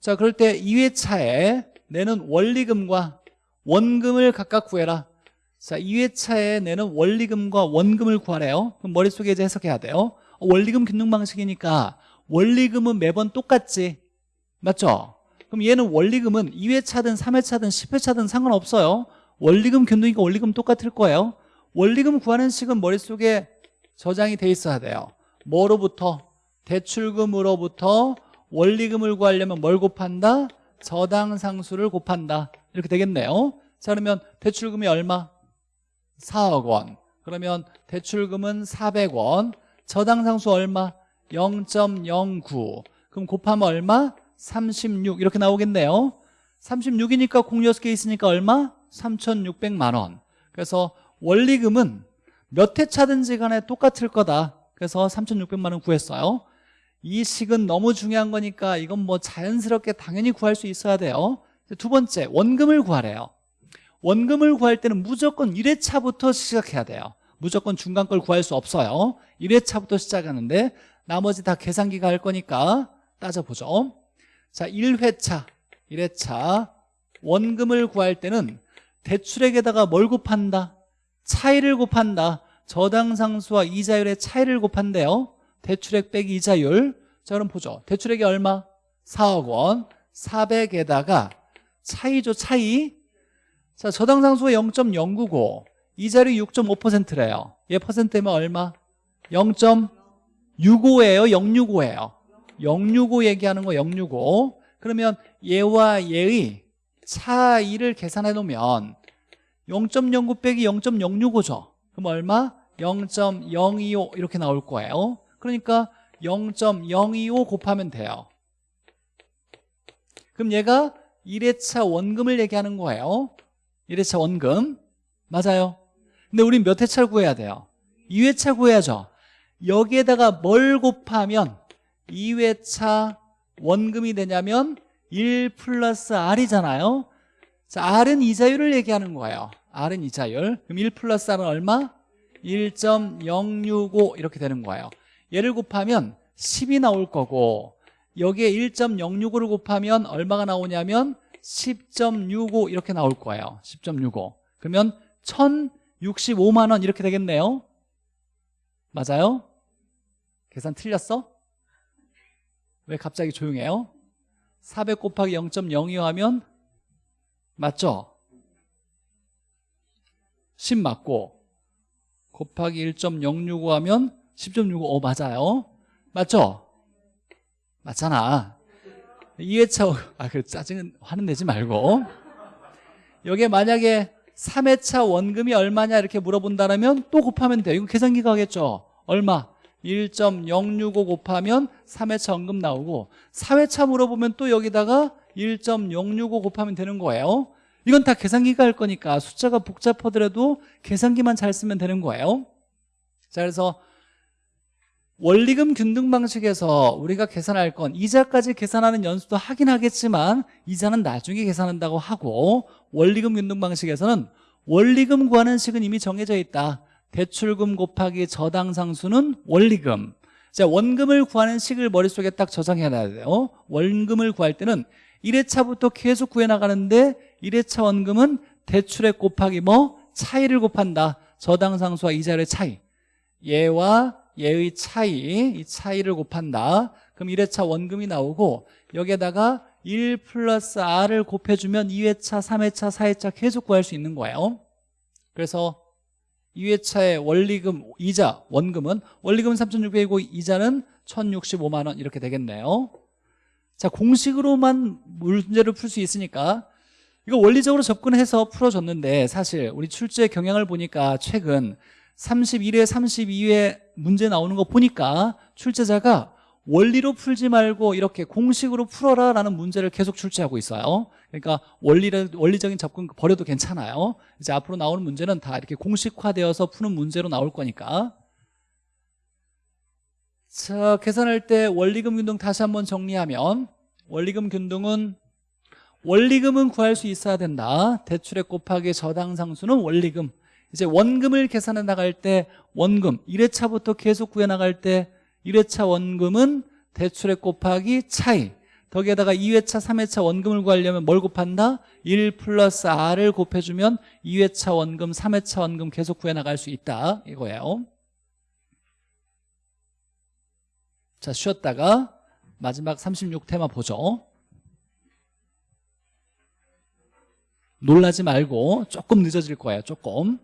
자, 그럴 때 2회차에 내는 원리금과 원금을 각각 구해라. 자, 2회차에 내는 원리금과 원금을 구하래요. 그럼 머릿속에 이제 해석해야 돼요. 원리금 균등 방식이니까 원리금은 매번 똑같지. 맞죠? 그럼 얘는 원리금은 2회차든 3회차든 10회차든 상관없어요. 원리금 균등이니까 원리금 똑같을 거예요 원리금 구하는 식은 머릿속에 저장이 돼 있어야 돼요 뭐로부터? 대출금으로부터 원리금을 구하려면 뭘 곱한다? 저당상수를 곱한다 이렇게 되겠네요 자 그러면 대출금이 얼마? 4억 원 그러면 대출금은 400원 저당상수 얼마? 0.09 그럼 곱하면 얼마? 36 이렇게 나오겠네요 36이니까 공 6개 있으니까 얼마? 3,600만 원. 그래서 원리금은 몇 회차든지 간에 똑같을 거다. 그래서 3,600만 원 구했어요. 이 식은 너무 중요한 거니까 이건 뭐 자연스럽게 당연히 구할 수 있어야 돼요. 두 번째 원금을 구하래요. 원금을 구할 때는 무조건 1회차부터 시작해야 돼요. 무조건 중간 걸 구할 수 없어요. 1회차부터 시작하는데 나머지 다 계산기가 할 거니까 따져보죠. 자 1회차 1회차. 원금을 구할 때는 대출액에다가 뭘 곱한다? 차이를 곱한다. 저당상수와 이자율의 차이를 곱한대요. 대출액 빼기 이자율. 자 그럼 보죠. 대출액이 얼마? 4억 원. 400에다가 차이죠 차이. 자 저당상수가 0.099 이자율이 6.5%래요. 얘 퍼센트면 얼마? 0.65예요. 065예요. 065 얘기하는 거 065 그러면 얘와 얘의 차이를 계산해 놓으면 0.09 빼기 0.065죠. 그럼 얼마? 0.025 이렇게 나올 거예요. 그러니까 0.025 곱하면 돼요. 그럼 얘가 1회차 원금을 얘기하는 거예요. 1회차 원금. 맞아요. 근데 우린 몇 회차를 구해야 돼요? 2회차 구해야죠. 여기에다가 뭘 곱하면 2회차 원금이 되냐면 1 플러스 R이잖아요 자, R은 이자율을 얘기하는 거예요 R은 이자율 그럼 1 플러스 R은 얼마? 1.065 이렇게 되는 거예요 얘를 곱하면 10이 나올 거고 여기에 1.065를 곱하면 얼마가 나오냐면 10.65 이렇게 나올 거예요 10.65 그러면 1065만 원 이렇게 되겠네요 맞아요? 계산 틀렸어? 왜 갑자기 조용해요? 400 곱하기 0.02 하면 맞죠? 10 맞고 곱하기 1.065 하면 10.65 어, 맞아요 맞죠? 맞잖아 2회차 아 그래 짜증은 화는 내지 말고 여기에 만약에 3회차 원금이 얼마냐 이렇게 물어본다면 또 곱하면 돼요 이거 계산기가 하겠죠 얼마? 1.065 곱하면 3회차 원금 나오고 4회차 물어보면 또 여기다가 1.065 곱하면 되는 거예요. 이건 다 계산기가 할 거니까 숫자가 복잡하더라도 계산기만 잘 쓰면 되는 거예요. 자 그래서 원리금 균등 방식에서 우리가 계산할 건 이자까지 계산하는 연수도 하긴 하겠지만 이자는 나중에 계산한다고 하고 원리금 균등 방식에서는 원리금 구하는 식은 이미 정해져 있다 대출금 곱하기 저당상수는 원리금. 자 원금을 구하는 식을 머릿속에 딱 저장해야 돼요. 원금을 구할 때는 1회차부터 계속 구해나가는데 1회차 원금은 대출액 곱하기 뭐? 차이를 곱한다. 저당상수와 이자율의 차이. 얘와 얘의 차이 이 차이를 곱한다. 그럼 1회차 원금이 나오고 여기에다가 1 플러스 R을 곱해주면 2회차, 3회차, 4회차 계속 구할 수 있는 거예요. 그래서 2회차의 원리금, 이자, 원금은 원리금은 3,600이고 이자는 1,065만 원 이렇게 되겠네요. 자 공식으로만 문제를 풀 수 있으니까 이거 원리적으로 접근해서 풀어줬는데 사실 우리 출제 경향을 보니까 최근 31회, 32회 문제 나오는 거 보니까 출제자가 원리로 풀지 말고 이렇게 공식으로 풀어라 라는 문제를 계속 출제하고 있어요 그러니까 원리를, 원리적인 접근 버려도 괜찮아요. 이제 앞으로 나오는 문제는 다 이렇게 공식화되어서 푸는 문제로 나올 거니까. 자 계산할 때 원리금 균등 다시 한번 정리하면 원리금 균등은 원리금은 구할 수 있어야 된다. 대출액 곱하기 저당상수는 원리금. 이제 원금을 계산해 나갈 때 원금. 1회차부터 계속 구해 나갈 때 1회차 원금은 대출액 곱하기 차이 거기에다가 2회차 3회차 원금을 구하려면 뭘 곱한다? 1 플러스 R을 곱해주면 2회차 원금 3회차 원금 계속 구해 나갈 수 있다. 이거예요. 자 쉬었다가 마지막 36테마 보죠. 놀라지 말고 조금 늦어질 거예요 조금